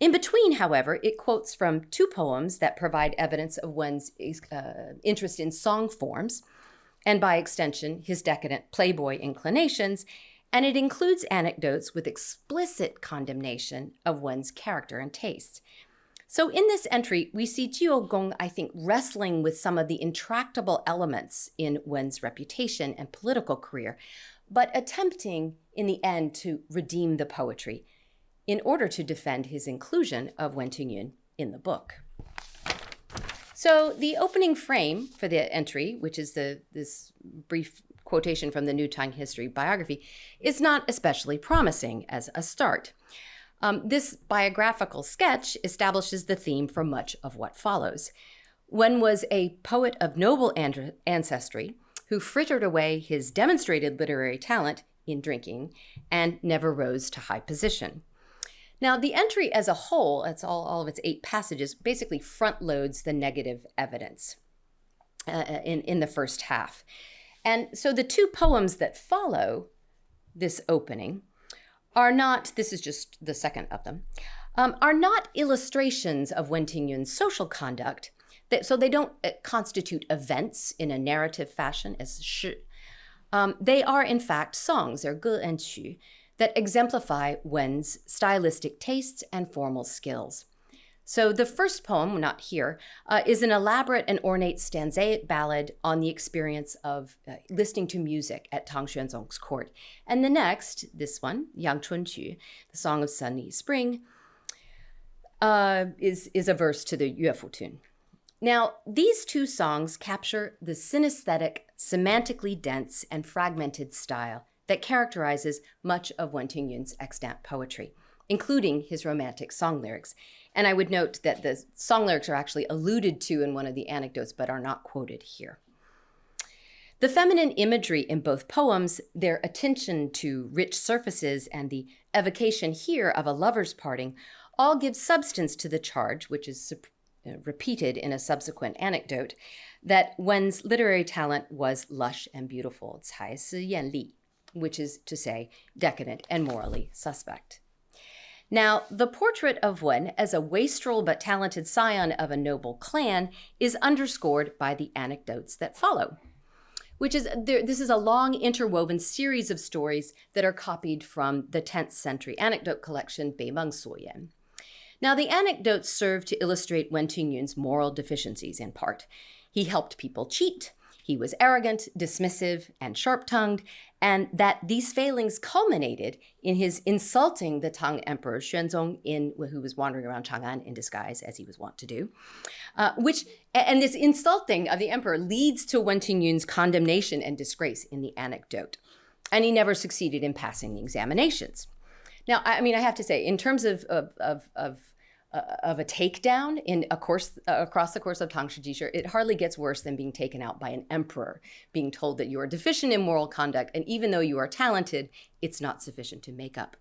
In between, however, it quotes from two poems that provide evidence of Wen's uh, interest in song forms, and by extension, his decadent playboy inclinations, and it includes anecdotes with explicit condemnation of Wen's character and taste. So in this entry, we see Ji Yougong, I think, wrestling with some of the intractable elements in Wen's reputation and political career, but attempting in the end to redeem the poetry in order to defend his inclusion of Wen Tingyun in the book. So the opening frame for the entry, which is the this brief quotation from the New Tang History biography, is not especially promising as a start. Um, this biographical sketch establishes the theme for much of what follows. One was a poet of noble ancestry who frittered away his demonstrated literary talent in drinking and never rose to high position. Now, the entry as a whole, that's all, all of its eight passages, basically front loads the negative evidence uh, uh in, in the first half. And so the two poems that follow this opening are not, this is just the second of them, um, are not illustrations of Wen Tingyun's social conduct. That, so they don't uh, constitute events in a narrative fashion as shi. Um, they are, in fact, songs, they're ge and qu, that exemplify Wen's stylistic tastes and formal skills. So the first poem, not here, uh, is an elaborate and ornate stanzaic ballad on the experience of uh, listening to music at Tang Xuanzong's court. And the next, this one, Yang Chun Qu, the Song of Sunny Spring, uh, is, is a verse to the Yue Fu tune. Now, these two songs capture the synesthetic, semantically dense, and fragmented style that characterizes much of Wen Tingyun's extant poetry, including his romantic song lyrics. And I would note that the song lyrics are actually alluded to in one of the anecdotes, but are not quoted here. The feminine imagery in both poems, their attention to rich surfaces, and the evocation here of a lover's parting all give substance to the charge, which is uh, repeated in a subsequent anecdote, that Wen's literary talent was lush and beautiful, 才是艳丽, which is to say, decadent and morally suspect. Now, the portrait of Wen as a wastrel but talented scion of a noble clan is underscored by the anecdotes that follow, which is this is a long interwoven series of stories that are copied from the 10th century anecdote collection Beimeng Suoyan. Now, the anecdotes serve to illustrate Wen Tingyun's moral deficiencies in part. He helped people cheat, he was arrogant, dismissive, and sharp tongued, and that these failings culminated in his insulting the Tang Emperor Xuanzong, in, who was wandering around Chang'an in disguise, as he was wont to do. Uh, which, and this insulting of the emperor leads to Wen Tingyun's condemnation and disgrace in the anecdote. And he never succeeded in passing the examinations. Now, I mean, I have to say, in terms of, of, of, of of a takedown in a course uh, across the course of Tang Shijishir, it hardly gets worse than being taken out by an emperor, being told that you are deficient in moral conduct, and even though you are talented, it's not sufficient to make up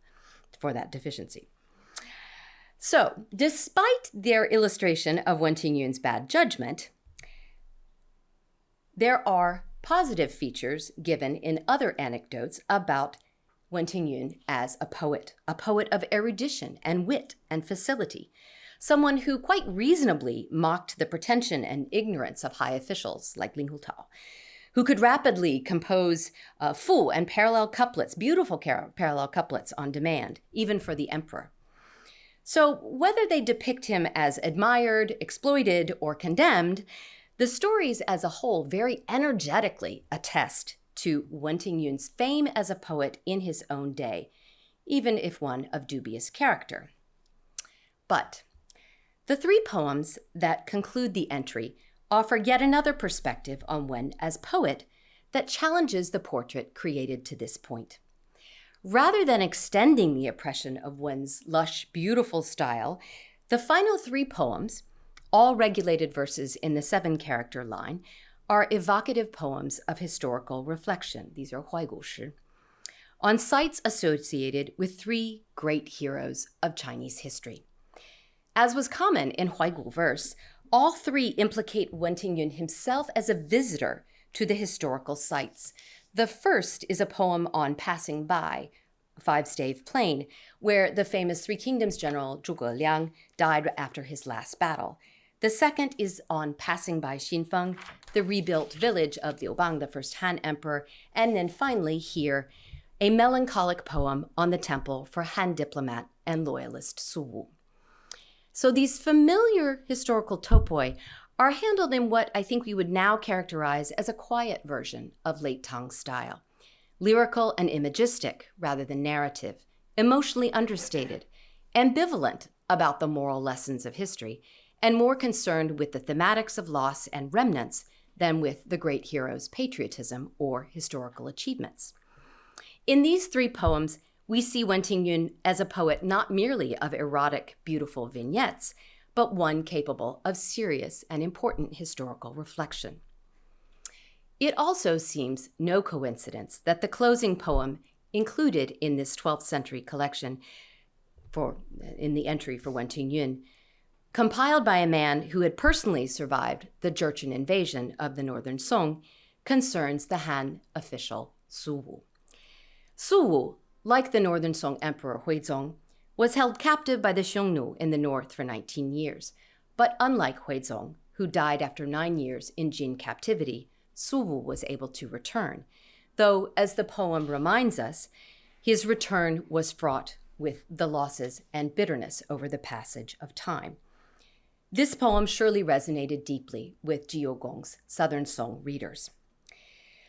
for that deficiency. So, despite their illustration of Wen Tingyun's bad judgment, there are positive features given in other anecdotes about Wen Tingyun as a poet, a poet of erudition and wit and facility, someone who quite reasonably mocked the pretension and ignorance of high officials like Linghu Tao, who could rapidly compose uh, full and parallel couplets, beautiful parallel couplets on demand, even for the emperor. So, whether they depict him as admired, exploited, or condemned, the stories as a whole very energetically attest to Wen Tingyun's fame as a poet in his own day, even if one of dubious character. But the three poems that conclude the entry offer yet another perspective on Wen as poet that challenges the portrait created to this point. Rather than extending the oppression of Wen's lush, beautiful style, the final three poems, all regulated verses in the seven character line, are evocative poems of historical reflection. These are Huaigushi, on sites associated with three great heroes of Chinese history. As was common in Huaigu verse, all three implicate Wen Tingyun himself as a visitor to the historical sites. The first is a poem on passing by, Five Stave Plain, where the famous Three Kingdoms general Zhuge Liang died after his last battle. The second is on passing by Xinfeng, the rebuilt village of Liu Bang, the first Han emperor, and then finally here, a melancholic poem on the temple for Han diplomat and loyalist Su Wu. So these familiar historical topoi are handled in what I think we would now characterize as a quiet version of late Tang style. Lyrical and imagistic rather than narrative, emotionally understated, ambivalent about the moral lessons of history, and more concerned with the thematics of loss and remnants than with the great hero's patriotism or historical achievements. In these three poems, we see Wen Tingyun as a poet not merely of erotic, beautiful vignettes, but one capable of serious and important historical reflection. It also seems no coincidence that the closing poem included in this 12th century collection for in the entry for Wen Tingyun compiled by a man who had personally survived the Jurchen invasion of the northern Song, concerns the Han official Su Wu. Su Wu like the Northern Song Emperor Huizong, was held captive by the Xiongnu in the north for 19 years. But unlike Huizong, who died after nine years in Jin captivity, Su Wu was able to return, though, as the poem reminds us, his return was fraught with the losses and bitterness over the passage of time. This poem surely resonated deeply with Ji Yougong's Southern Song readers.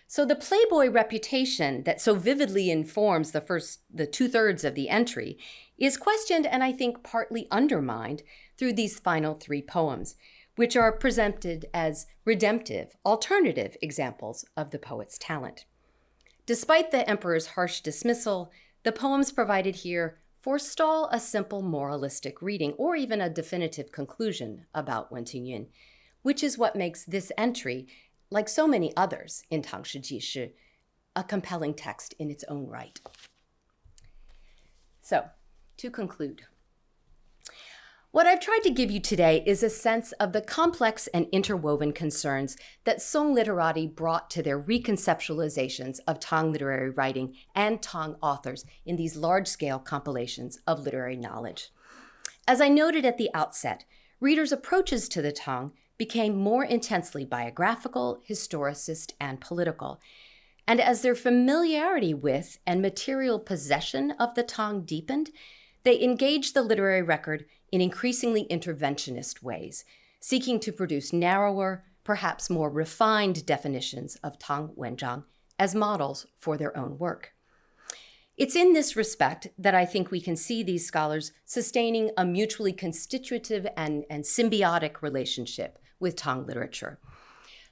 So the Playboy reputation that so vividly informs the first the two-thirds of the entry is questioned and I think partly undermined through these final three poems, which are presented as redemptive, alternative examples of the poet's talent. Despite the emperor's harsh dismissal, the poems provided here forestall a simple moralistic reading or even a definitive conclusion about Wen Tingyun, which is what makes this entry like so many others in tang Tangshi Jishi, a compelling text in its own right. So, to conclude, what I've tried to give you today is a sense of the complex and interwoven concerns that Song literati brought to their reconceptualizations of Tang literary writing and Tang authors in these large scale compilations of literary knowledge. As I noted at the outset, readers' approaches to the Tang became more intensely biographical, historicist, and political. And as their familiarity with and material possession of the Tang deepened, they engaged the literary record in increasingly interventionist ways, seeking to produce narrower, perhaps more refined definitions of Tang Wenzhang as models for their own work. It's in this respect that I think we can see these scholars sustaining a mutually constitutive and, and symbiotic relationship with Tang literature.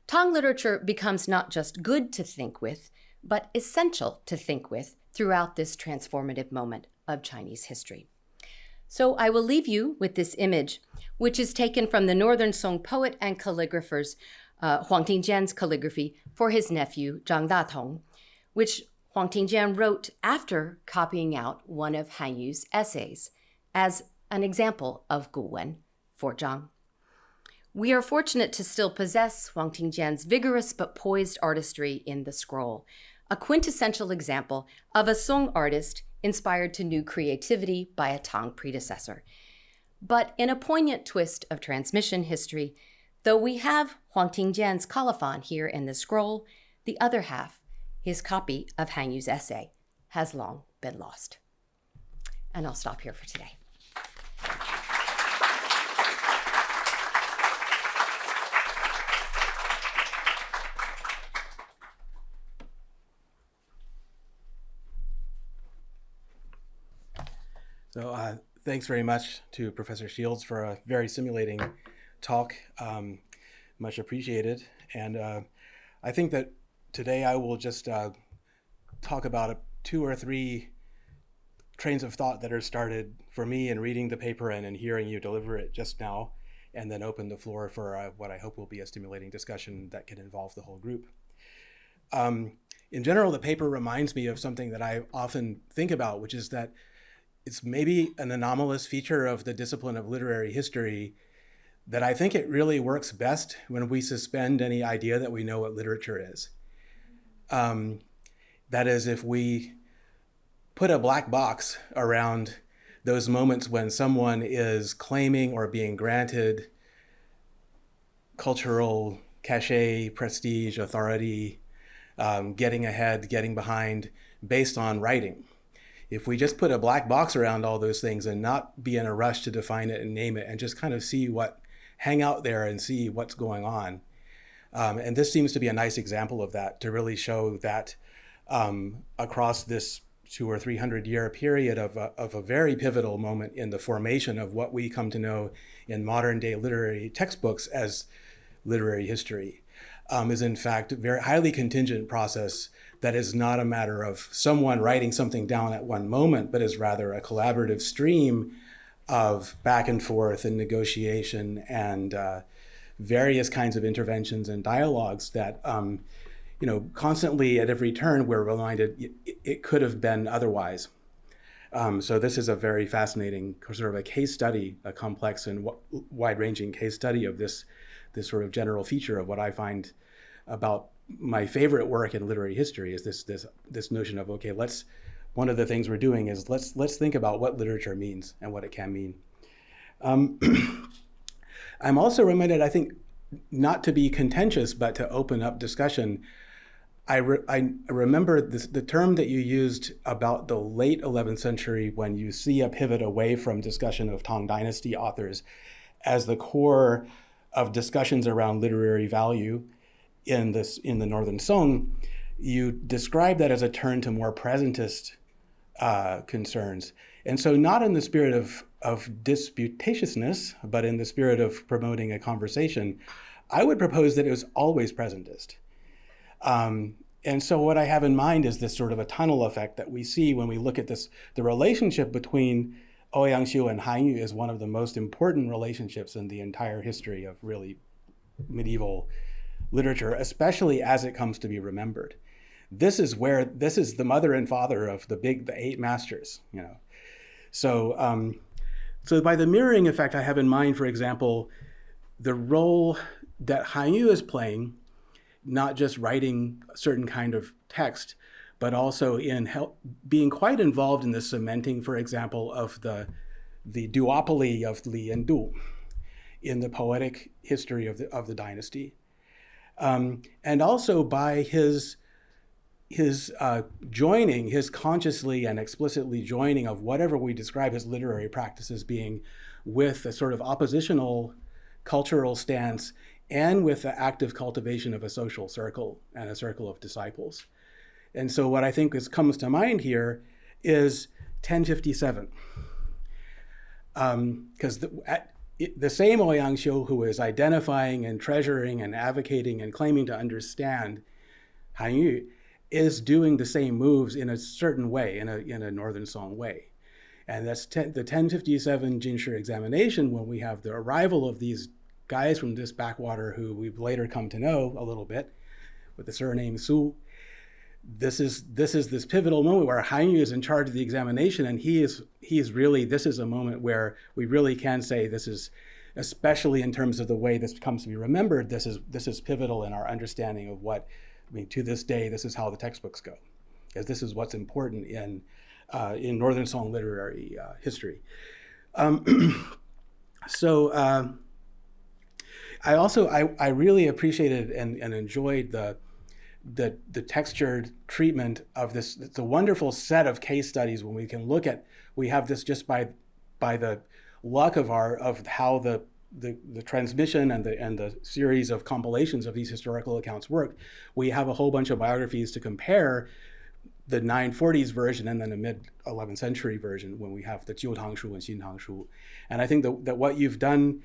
Tang literature becomes not just good to think with, but essential to think with throughout this transformative moment of Chinese history. So I will leave you with this image, which is taken from the Northern Song poet and calligrapher's uh, Huang Tingjian's calligraphy for his nephew Zhang Datong, which Huang Tingjian wrote after copying out one of Han Yu's essays as an example of Guwen for Zhang. We are fortunate to still possess Huang Tingjian's vigorous but poised artistry in the scroll, a quintessential example of a Song artist inspired to new creativity by a Tang predecessor. But in a poignant twist of transmission history, though we have Huang Tingjian's colophon here in the scroll, the other half, his copy of Han Yu's essay, has long been lost. And I'll stop here for today. So uh, thanks very much to Professor Shields for a very simulating talk. Um, much appreciated. And uh, I think that today I will just uh, talk about two or three trains of thought that are started for me in reading the paper and in hearing you deliver it just now, and then open the floor for uh, what I hope will be a stimulating discussion that can involve the whole group. Um, in general, the paper reminds me of something that I often think about, which is that it's maybe an anomalous feature of the discipline of literary history that I think it really works best when we suspend any idea that we know what literature is. Um, that is, if we put a black box around those moments when someone is claiming or being granted cultural cachet, prestige, authority, um, getting ahead, getting behind based on writing if we just put a black box around all those things and not be in a rush to define it and name it and just kind of see what, hang out there and see what's going on. Um, and this seems to be a nice example of that to really show that um, across this two or three hundred year period of a, of a very pivotal moment in the formation of what we come to know in modern day literary textbooks as literary history um, is in fact a very highly contingent process that is not a matter of someone writing something down at one moment, but is rather a collaborative stream of back and forth and negotiation and uh, various kinds of interventions and dialogues that, um, you know, constantly at every turn we're reminded it, could have been otherwise. Um, so this is a very fascinating sort of a case study, a complex and wide-ranging case study of this, this sort of general feature of what I find about my favorite work in literary history is this this this notion of okay, let's one of the things we're doing is let's let's think about what literature means and what it can mean. Um, (clears throat) I'm also reminded, I think, not to be contentious, but to open up discussion. I, re I remember this, the term that you used about the late 11th century when you see a pivot away from discussion of Tang Dynasty authors as the core of discussions around literary value in this in the Northern Song. You describe that as a turn to more presentist uh, concerns. And so not in the spirit of, of disputatiousness, but in the spirit of promoting a conversation, I would propose that it was always presentist. Um, and so what I have in mind is this sort of a tunnel effect that we see when we look at this, the relationship between Ouyang and Han Yu is one of the most important relationships in the entire history of really medieval literature, especially as it comes to be remembered. This is where, this is the mother and father of the big, the eight masters, you know. So, um, so by the mirroring effect, I have in mind, for example, the role that Han Yu is playing, not just writing a certain kind of text, but also in help, being quite involved in the cementing, for example, of the, the duopoly of Li and Du in the poetic history of the, of the dynasty. Um, and also by his his uh, joining, his consciously and explicitly joining of whatever we describe his literary practices being with a sort of oppositional cultural stance and with the active cultivation of a social circle and a circle of disciples. And so what I think is, comes to mind here is 1057. Because um, the, same oh Ouyang Xiu who is identifying and treasuring and advocating and claiming to understand Han Yu is doing the same moves in a certain way, in a, in a Northern Song way. And that's ten, the 1057 Jinshi examination when we have the arrival of these guys from this backwater who we've later come to know a little bit with the surname Su. This is this is this pivotal moment where Han Yu is in charge of the examination, and he is he is really this is a moment where we really can say this is, especially in terms of the way this comes to be remembered, this is this is pivotal in our understanding of what I mean, to this day, this is how the textbooks go, because this is what's important in, uh, in Northern Song literary uh, history. Um, (clears throat) so uh, I also, I, I really appreciated and, and enjoyed the, the, the textured treatment of this. It's a wonderful set of case studies when we can look at, we have this just by, by the luck of our, of how the the, the transmission and the, and the series of compilations of these historical accounts worked, we have a whole bunch of biographies to compare the 940s version and then the mid 11th century version when we have the Jiu Tang Shu and Xin Tang Shu. And I think that, that what you've done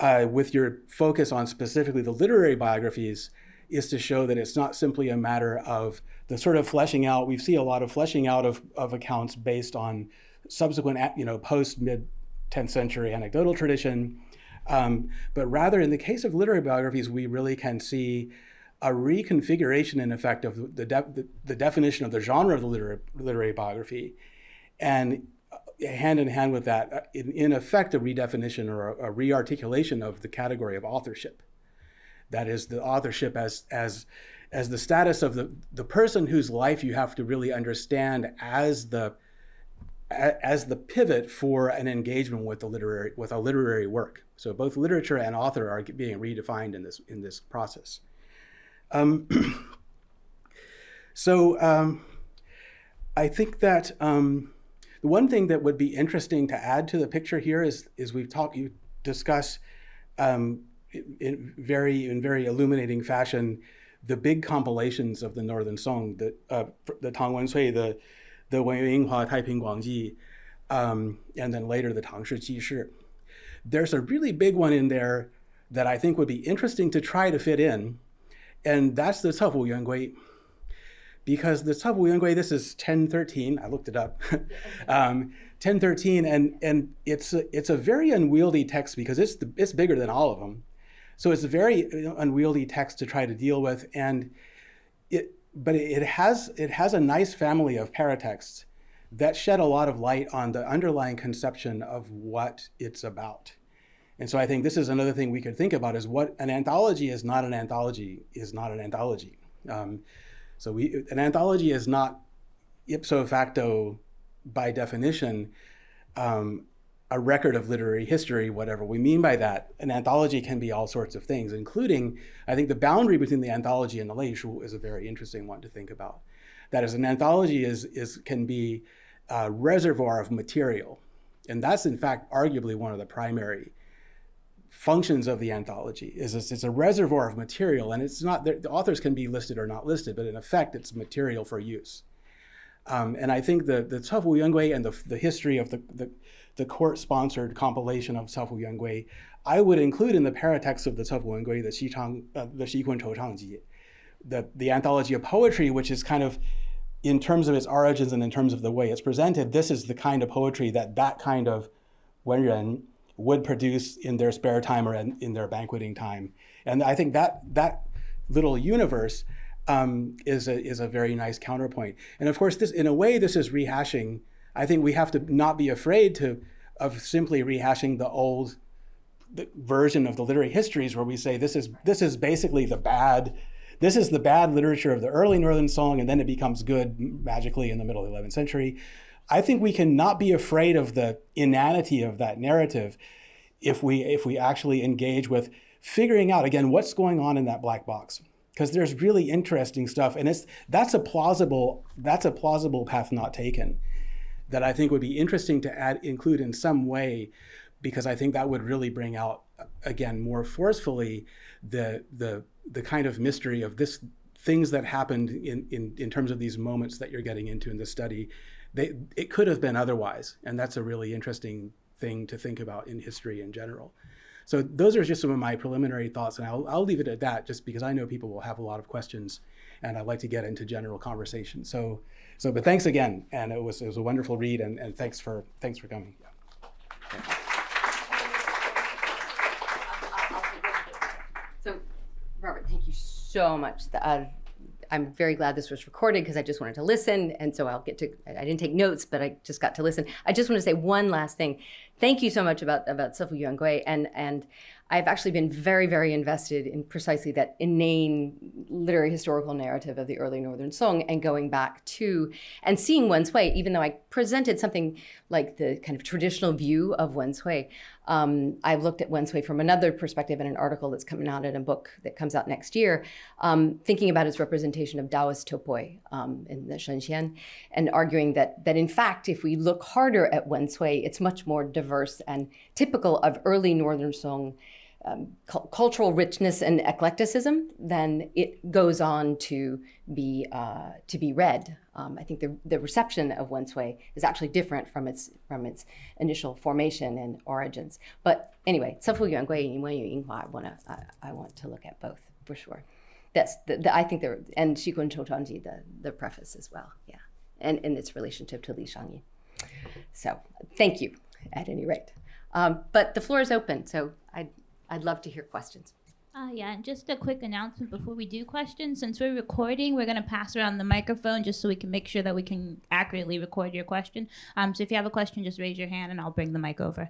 uh, with your focus on specifically the literary biographies is to show that it's not simply a matter of the sort of fleshing out. We see a lot of fleshing out of, of accounts based on subsequent, you know, post mid 10th century anecdotal tradition um, but rather, in the case of literary biographies, we really can see a reconfiguration, in effect, of the, de the, definition of the genre of the literary, literary biography. And uh, hand in hand with that, uh, in, in effect, a redefinition or a, a rearticulation of the category of authorship. That is the authorship as, as, as the status of the, the person whose life you have to really understand as the, as the pivot for an engagement with the literary with a literary work. So both literature and author are being redefined in this in this process. Um, (clears throat) so um, I think that um, the one thing that would be interesting to add to the picture here is is we've talked you discuss um, in very in very illuminating fashion the big compilations of the Northern Song, the uh, the Tang Wen the the Wen Yinghua Taiping Guangji, um, and then later the Tang Shi Ji Shi. There's a really big one in there that I think would be interesting to try to fit in, and that's the Cefu Yuan Gui. Because the Cefu Yuan Gui, this is 1013, I looked it up, (laughs) um, 1013, and, and it's, a, it's a very unwieldy text because it's, the, it's bigger than all of them. So it's a very unwieldy text to try to deal with, and it, but it has, it has a nice family of paratexts that shed a lot of light on the underlying conception of what it's about. And so I think this is another thing we could think about is what an anthology is not an anthology is not an anthology. Um, so we, an anthology is not ipso facto, by definition, um, a record of literary history, whatever we mean by that. An anthology can be all sorts of things, including, I think the boundary between the anthology and the leishu is a very interesting one to think about. That is, an anthology is, is can be a reservoir of material. And that's in fact arguably one of the primary functions of the anthology is it's, it's a reservoir of material and it's not the authors can be listed or not listed but in effect it's material for use um, and I think the the Cefu Yuangui and the, the history of the, the, the court-sponsored compilation of Cefu Yuangui, I would include in the paratext of the Cefu Yuangui the Xichang, uh, the Xikun Chou Changji, the the anthology of poetry, which is kind of in terms of its origins and in terms of the way it's presented, this is the kind of poetry that that kind of Wenren would produce in their spare time or in, in their banqueting time. And I think that that little universe um, is a is a very nice counterpoint. And of course, this in a way, this is rehashing. I think we have to not be afraid to of simply rehashing the old version of the literary histories where we say this is this is basically the bad this is the bad literature of the early Northern Song, and then it becomes good magically in the middle of the 11th century. I think we can not be afraid of the inanity of that narrative if we if we actually engage with figuring out again what's going on in that black box because there's really interesting stuff and it's that's a plausible that's a plausible path not taken that I think would be interesting to add include in some way because I think that would really bring out again more forcefully the the the kind of mystery of this things that happened in, in, in terms of these moments that you're getting into in the study, they, it could have been otherwise. And that's a really interesting thing to think about in history in general. So those are just some of my preliminary thoughts, and I'll, I'll leave it at that just because I know people will have a lot of questions and I'd like to get into general conversation. So, so but thanks again, and it was, it was a wonderful read, and, and thanks, for, thanks for coming. Yeah. Robert, thank you so much. Uh, I'm very glad this was recorded because I just wanted to listen. And so I'll get to, I didn't take notes, but I just got to listen. I just want to say one last thing. Thank you so much about, about Cefu Yuangui. And, and I've actually been very, very invested in precisely that inane literary historical narrative of the early Northern Song and going back to and seeing Wen Cui, even though I presented something like the kind of traditional view of Wen Cui, um, I've looked at Wen Cui from another perspective in an article that's coming out in a book that comes out next year, um, thinking about its representation of Taoist topoi um, in the Shenxian, and arguing that, that in fact, if we look harder at Wen Cui, it's much more diverse and typical of early Northern Song um, cu cultural richness and eclecticism, then it goes on to be uh, to be read. Um, I think the, the reception of Wen Cui is actually different from its from its initial formation and origins. But anyway, want to I want to look at both for sure. That's the, the I think there and Xikun Chouchangji the the preface as well. Yeah, and in its relationship to Li Shangyin. So thank you at any rate. Um, but the floor is open, so I. I'd love to hear questions. Uh, yeah, and just a quick announcement before we do questions. Since we're recording, we're going to pass around the microphone just so we can make sure that we can accurately record your question. Um, so if you have a question, just raise your hand and I'll bring the mic over.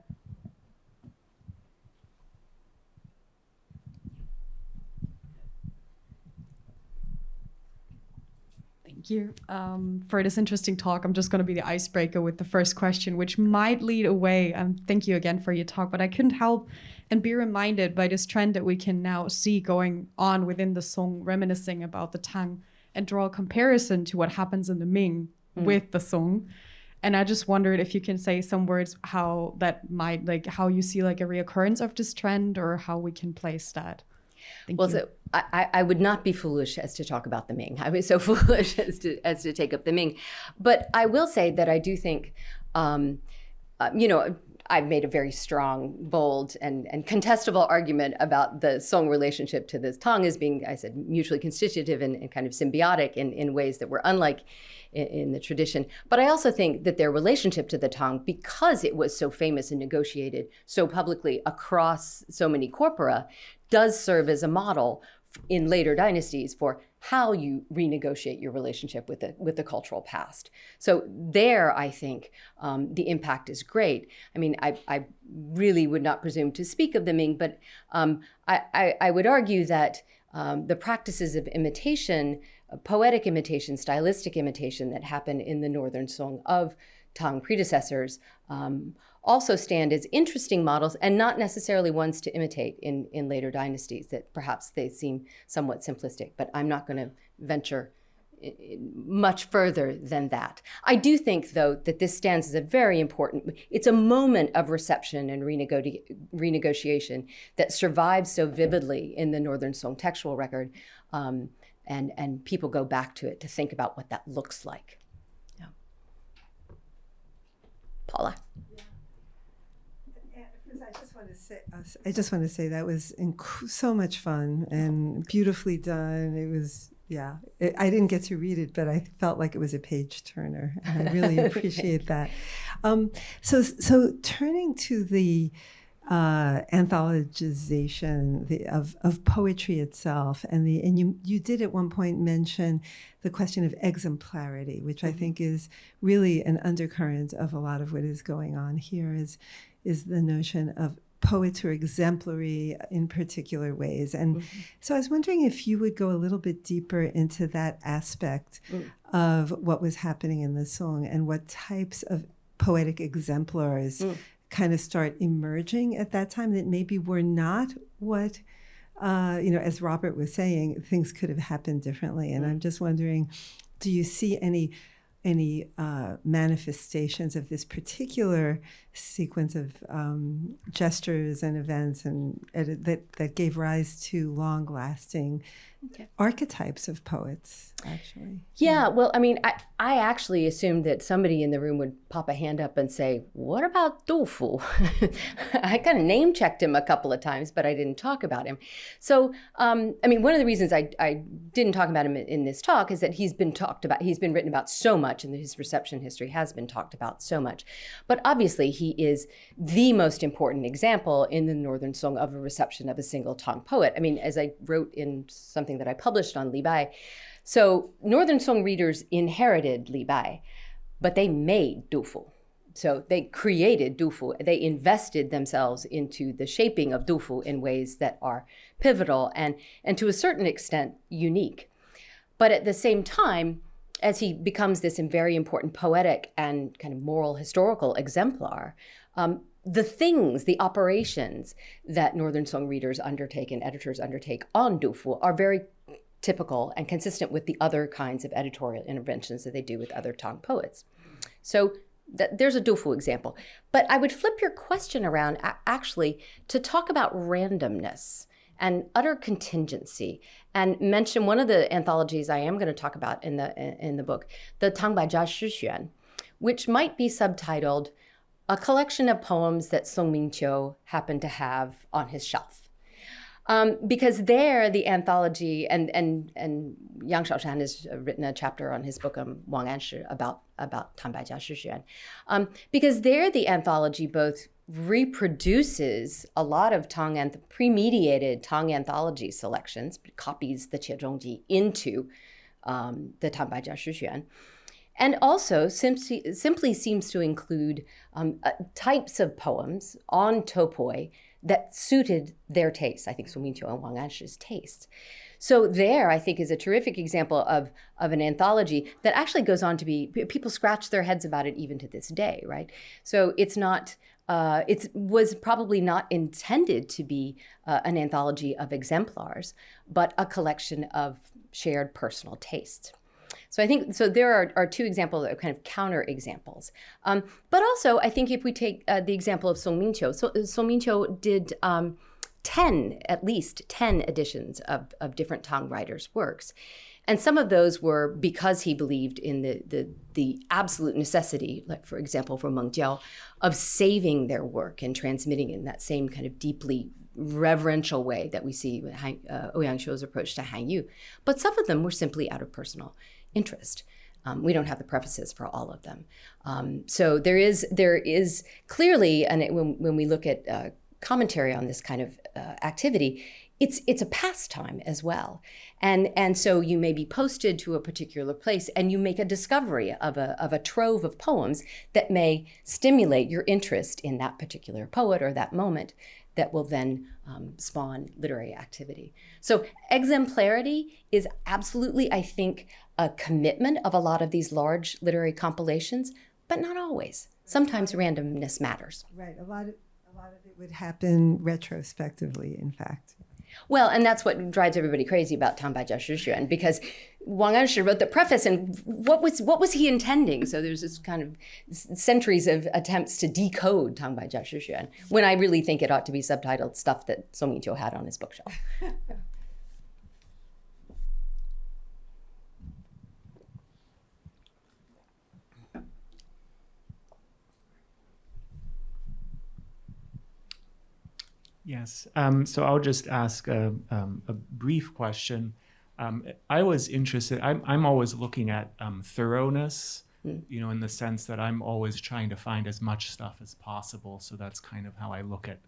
Thank you um, for this interesting talk. I'm just going to be the icebreaker with the first question, which might lead away. Um, thank you again for your talk, but I couldn't help and be reminded by this trend that we can now see going on within the Song, reminiscing about the Tang, and draw a comparison to what happens in the Ming mm. with the Song. And I just wondered if you can say some words how that might like how you see like a reoccurrence of this trend or how we can place that. Thank well, you. so I, I would not be foolish as to talk about the Ming. I was so (laughs) foolish as to as to take up the Ming, but I will say that I do think, um, uh, you know, I've made a very strong, bold, and, and contestable argument about the Song relationship to this Tang as being, I said, mutually constitutive and, and kind of symbiotic in, in ways that were unlike in, in, the tradition. But I also think that their relationship to the Tang, because it was so famous and negotiated so publicly across so many corpora, does serve as a model in later dynasties for how you renegotiate your relationship with the with the cultural past. So there, I think um, the impact is great. I mean, I, I really would not presume to speak of the Ming, but um, I, I, I, would argue that um, the practices of imitation poetic imitation, stylistic imitation that happened in the Northern Song of Tang predecessors um, also stand as interesting models and not necessarily ones to imitate in, in later dynasties that perhaps they seem somewhat simplistic. But I'm not going to venture much further than that. I do think, though, that this stands as a very important, it's a moment of reception and renego- renegotiation that survives so vividly in the Northern Song textual record. Um, and, and people go back to it to think about what that looks like. Yeah. Paula. I just want to say, I just want to say that was inc- so much fun and beautifully done. It was yeah, it, I didn't get to read it, but I felt like it was a page turner, and I really (laughs) appreciate that. Um, so, so turning to the uh, anthologization the, of of poetry itself, and the and you you did at one point mention the question of exemplarity, which I mm-hmm. think is really an undercurrent of a lot of what is going on here. Is is the notion of poets who are exemplary in particular ways. And mm-hmm. so I was wondering if you would go a little bit deeper into that aspect mm. of what was happening in the song and what types of poetic exemplars mm. kind of start emerging at that time that maybe were not what. Uh, you know, as Robert was saying, things could have happened differently. And mm. I'm just wondering, do you see any any uh, manifestations of this particular sequence of um, gestures and events and uh, that that gave rise to long lasting okay. archetypes of poets actually. Yeah, yeah, well i mean I, I actually assumed that somebody in the room would pop a hand up and say what about Du Fu (laughs) i kind of name checked him a couple of times but i didn't talk about him. So um, i mean one of the reasons I, I didn't talk about him in this talk is that he's been talked about he's been written about so much and his reception history has been talked about so much. But obviously he is the most important example in the northern song of a reception of a single Tang poet i mean as i wrote in something something that I published on Li Bai. So Northern Song readers inherited Li Bai, but they made Du Fu. So they created Du Fu. They invested themselves into the shaping of Du Fu in ways that are pivotal and, and to a certain extent unique. But at the same time, as he becomes this very important poetic and kind of moral historical exemplar, um, the things, the operations that Northern Song readers undertake and editors undertake on Du Fu are very typical and consistent with the other kinds of editorial interventions that they do with other Tang poets. So th- there's a Du Fu example. But I would flip your question around actually to talk about randomness and utter contingency and mention one of the anthologies I am going to talk about in the in the book, the Tang Bai Jia Shi Xuan, which might be subtitled a collection of poems that Song Mingqiu happened to have on his shelf. Um, because there, the anthology, and and and Yang Xiaoshan has written a chapter on his book on Wang Anshi about about Tang Bai Jia Shi Xuan, um, because there the anthology both reproduces a lot of Tang anth- pre-mediated Tang anthology selections, copies the Qiezhongji into um, the Shi Xuan, and also simply, simply seems to include um, uh, types of poems on topoi that suited their taste. I think Song Mingqiu and Wang Anshi's taste. So there, I think, is a terrific example of, of an anthology that actually goes on to be, people scratch their heads about it even to this day, right? So it's not, uh, it was probably not intended to be uh, an anthology of exemplars, but a collection of shared personal tastes. So I think so. There are, are two examples, of kind of counter examples. Um, but also, I think if we take uh, the example of Song Mingqiu, so, Song Mingqiu did um, ten, at least ten editions of of different Tang writers' works. And some of those were because he believed in the, the, the absolute necessity, like for example, for Meng Jiao, of saving their work and transmitting it in that same kind of deeply reverential way that we see with uh, Ouyang Xiu's approach to Han Yu. But some of them were simply out of personal interest. Um, we don't have the prefaces for all of them. Um, so there is there is clearly, and it, when, when we look at uh, commentary on this kind of uh, activity, it's it's a pastime as well and and so you may be posted to a particular place and you make a discovery of a of a trove of poems that may stimulate your interest in that particular poet or that moment that will then um, spawn literary activity so exemplarity is absolutely i think a commitment of a lot of these large literary compilations but not always sometimes randomness matters Right. A lot of a lot of it would happen retrospectively. In fact. Well, and that's what drives everybody crazy about Tangbaijia Shixuan because Wang Anshi wrote the preface, and what was what was he intending? So there's this kind of centuries of attempts to decode Tangbaijia Shixuan, when I really think it ought to be subtitled "Stuff that Song Mingqiu had on his bookshelf." (laughs) Yes. Um, so I'll just ask a, um, a brief question. Um, I was interested. I'm I'm always looking at um, thoroughness. You know, in the sense that I'm always trying to find as much stuff as possible. So that's kind of how I look at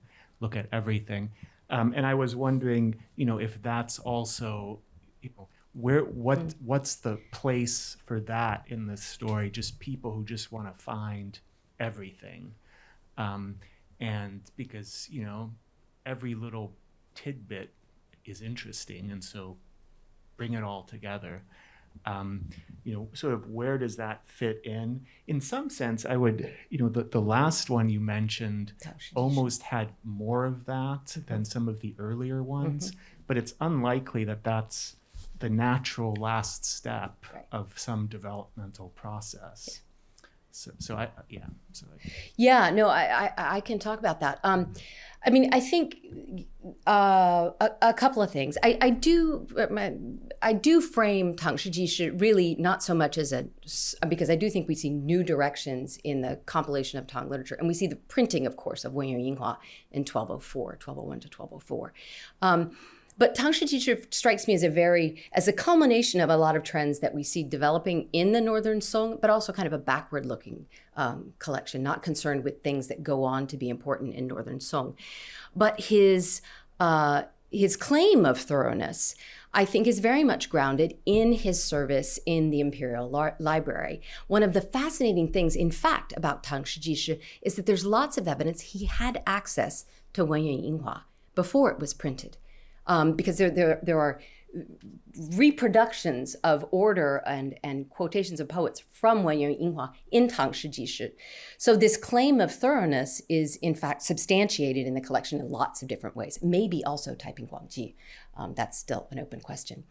look at everything. Um, and I was wondering, you know, if that's also, you know, where what what's the place for that in the story? Just people who just want to find everything, um, and because you know every little tidbit is interesting, and so bring it all together. Um, you know, sort of where does that fit in? In some sense, I would, you know, the, the last one you mentioned almost had more of that than some of the earlier ones, but it's unlikely that that's the natural last step Right. of some developmental process. So, so I, yeah, so I, Yeah, no, I, I, I can talk about that. Um, I mean, I think uh, a, a couple of things. I, I do, I do frame Tang Shi really not so much as a, because I do think we see new directions in the compilation of Tang literature, and we see the printing, of course, of Wen Yinghua in 1204, 1201 to 1204. Um, but Tang Shi strikes me as a very, as a culmination of a lot of trends that we see developing in the Northern Song, but also kind of a backward looking um, collection, not concerned with things that go on to be important in Northern Song. But his, uh, his claim of thoroughness, I think, is very much grounded in his service in the Imperial Library. One of the fascinating things, in fact, about Tang Shijishi is that there's lots of evidence he had access to Wenyuan Yinghua before it was printed um, because there, there, there are reproductions of order and, and quotations of poets from Wenyuan Yinghua in Tang Shijishi. So this claim of thoroughness is in fact substantiated in the collection in lots of different ways, maybe also Taiping Guangji. Um, that's still an open question.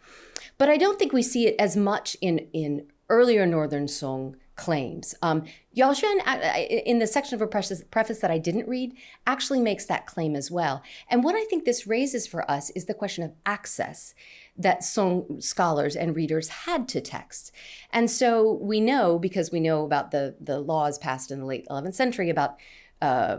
But I don't think we see it as much in, in earlier Northern Song claims. Um, Yao Xuan, uh, in the section of a preface, that I didn't read, actually makes that claim as well. And what I think this raises for us is the question of access that Song scholars and readers had to texts. And so we know, because we know about the, the laws passed in the late 11th century about uh,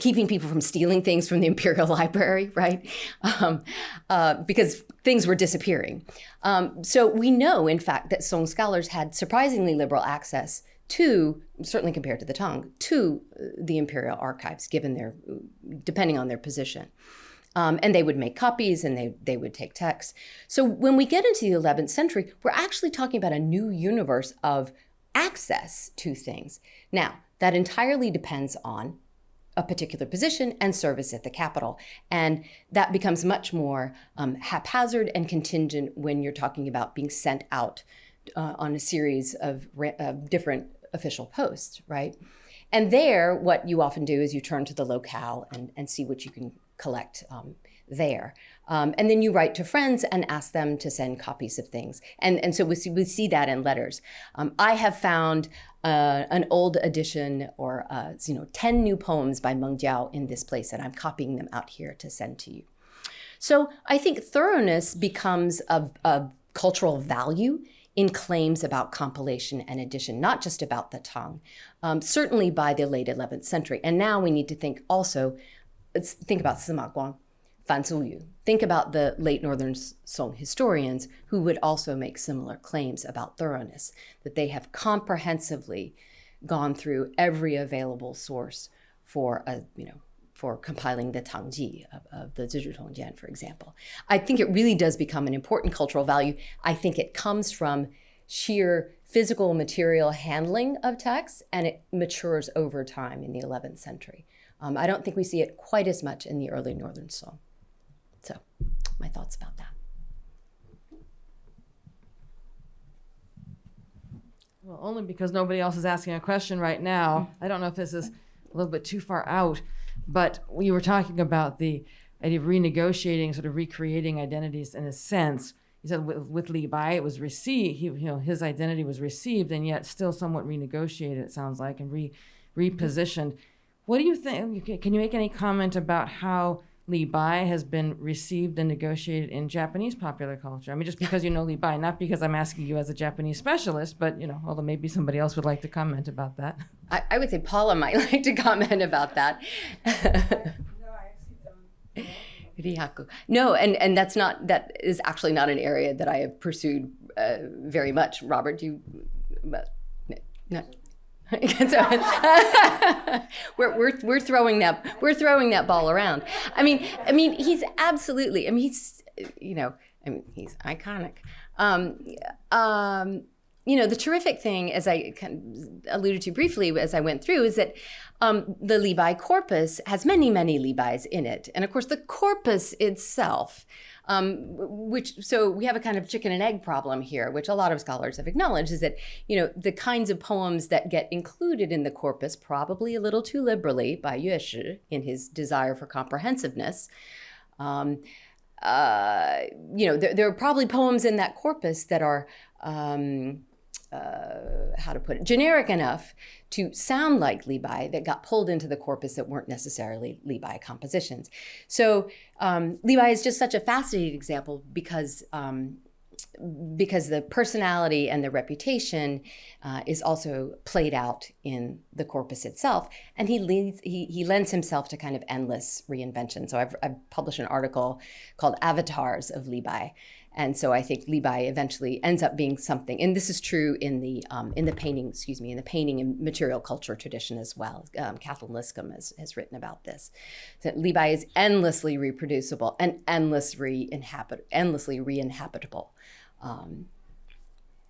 keeping people from stealing things from the (laughs) Imperial Library, right? Um, uh, because things were disappearing. Um, so we know, in fact, that Song scholars had surprisingly liberal access to, certainly compared to the Tang, to uh, the Imperial archives, given their, depending on their position. Um, and they would make copies and they, they would take texts. So when we get into the 11th century, we're actually talking about a new universe of access to things. Now, that entirely depends on a particular position and service at the capital. And that becomes much more um, haphazard and contingent when you're talking about being sent out uh, on a series of, of different official posts, right? And there, what you often do is you turn to the locale and, and see what you can collect um, there. Um, and then you write to friends and ask them to send copies of things. And, and so we see, we see that in letters. Um, I have found uh, an old edition or, uh, you know, 10 new poems by Meng Jiao in this place, and I'm copying them out here to send to you. So I think thoroughness becomes a, a cultural value in claims about compilation and edition, not just about the Tang, um, certainly by the late 11th century. And now we need to think also, let's think about Sima Guang, Think about the late Northern Song historians who would also make similar claims about thoroughness, that they have comprehensively gone through every available source for a, you know, for compiling the Tangji of, of the Zizhi Tongjian, for example. I think it really does become an important cultural value. I think it comes from sheer physical material handling of texts and it matures over time in the 11th century. Um, I don't think we see it quite as much in the early Northern Song. So, my thoughts about that. Well, only because nobody else is asking a question right now. I don't know if this is a little bit too far out, but we were talking about the idea of renegotiating, sort of recreating identities in a sense. You said with, with Bai, it was received. He, you know, his identity was received, and yet still somewhat renegotiated. It sounds like and re repositioned. What do you think? Can you make any comment about how Li Bai has been received and negotiated in Japanese popular culture? I mean, just because you know Li Bai, not because I'm asking you as a Japanese specialist, but you know, although maybe somebody else would like to comment about that. I, I would say Paula might (laughs) like to comment about that. (laughs) Rihaku. No, and and that's not that is actually not an area that I have pursued uh, very much. Robert, do you? But no. (laughs) we're, we're, we're throwing that we're throwing that ball around. I mean, I mean, he's absolutely. I mean, he's you know, I mean, he's iconic. Um, um, you know, the terrific thing, as I kind of alluded to briefly as I went through, is that um, the Li Bai corpus has many, many Li Bai's in it. And of course, the corpus itself, um, which, so we have a kind of chicken and egg problem here, which a lot of scholars have acknowledged, is that, you know, the kinds of poems that get included in the corpus, probably a little too liberally by Yue in his desire for comprehensiveness. Um, uh, you know, there, there, are probably poems in that corpus that are um, uh, how to put it, generic enough to sound like Li Bai that got pulled into the corpus that weren't necessarily Bai compositions. So um, Bai is just such a fascinating example because um, because the personality and the reputation uh, is also played out in the corpus itself, and he leads he he lends himself to kind of endless reinvention. So I've, I've published an article called "Avatars of Bai," And so I think Bai eventually ends up being something, and this is true in the um, in the painting, excuse me, in the painting and material culture tradition as well. Um, Kathlyn Liscomb has, has written about this. That Bai is endlessly reproducible and endless re-inhabit, endlessly re-inhabitable. Um,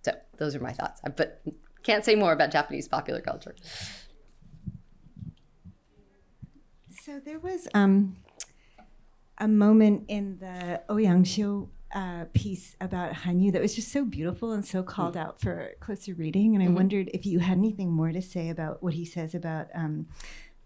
so those are my thoughts, but can't say more about Japanese popular culture. So there was um, a moment in the Ouyang Xiu uh, piece about Hanyu that was just so beautiful and so called mm. out for closer reading. And I mm-hmm. wondered if you had anything more to say about what he says about um,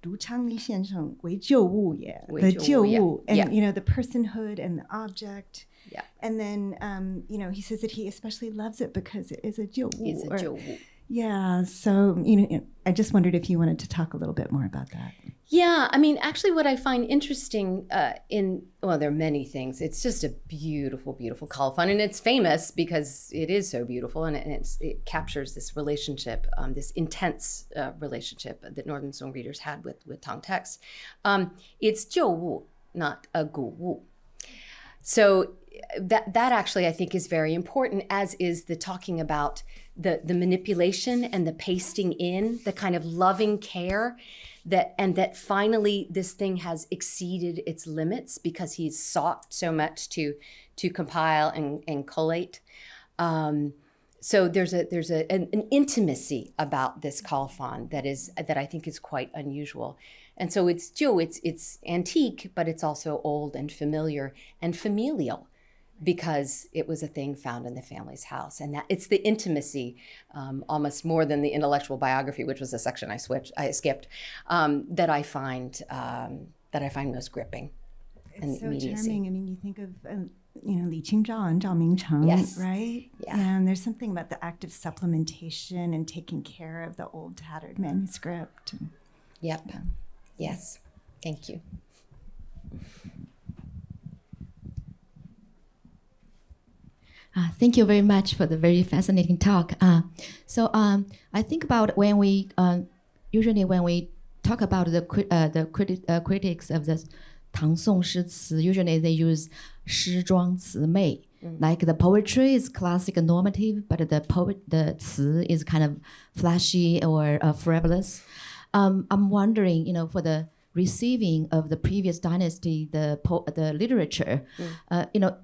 读昌黎先生为旧物也, the 旧物, and yeah. you know the personhood and the object. Yeah. And then um, you know he says that he especially loves it because it is a 旧物. It's a 旧物. yeah, so you know, I just wondered if you wanted to talk a little bit more about that. Yeah, I mean, actually, what I find interesting uh, in well, there are many things. It's just a beautiful, beautiful colophon, and it's famous because it is so beautiful, and it, it captures this relationship, um, this intense uh, relationship that Northern Song readers had with with Tang texts. Um, it's jiu wu, not a gu wu. So uh, that that actually I think is very important, as is the talking about the the manipulation and the pasting in, the kind of loving care that and that finally this thing has exceeded its limits because he's sought so much to to compile and, and collate. Um, so there's a there's a an, an intimacy about this colophon that is that I think is quite unusual. And so it's Joe, it's it's antique, but it's also old and familiar and familial because it was a thing found in the family's house and that it's the intimacy um, almost more than the intellectual biography which was a section i switched i skipped um, that i find um, that i find most gripping it's so immediacy. charming i mean you think of um, you know Li Qingzhao and Zhao Mingcheng, yes. right? Yeah. And there's something about the act of supplementation and taking care of the old tattered manuscript. And, yep. Yeah. Yes. Thank you. Uh, thank you very much for the very fascinating talk. Uh, so um, I think about when we, uh, usually when we talk about the, cri uh, the criti uh, critics of the Tang Song Shi usually they use Shi Zhuang Mei. Mm. Like the poetry is classic and normative, but the poet, the Ci is kind of flashy or uh, frivolous. Um, I'm wondering, you know, for the receiving of the previous dynasty, the, the literature, mm. you know,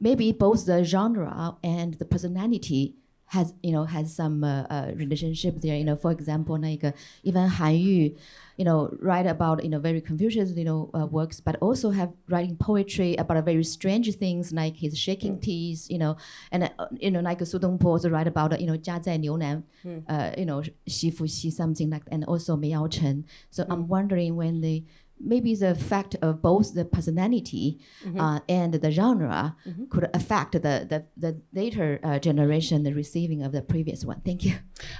maybe both the genre and the personality has you know has some uh, uh, relationship there. You know, for example, like uh, even Han Yu, you know, write about you know very Confucius you know uh, works, but also have writing poetry about very strange things like his shaking teeth, you know, and uh, you know like Su Dongpo also write about uh, you know 家在牛腩, uh, you know 媳妇媳 something like, and also 梅尧臣. So I'm wondering when the maybe the fact of both the personality uh, and the genre could affect the, the, the later uh, generation, the receiving of the previous one. Thank you.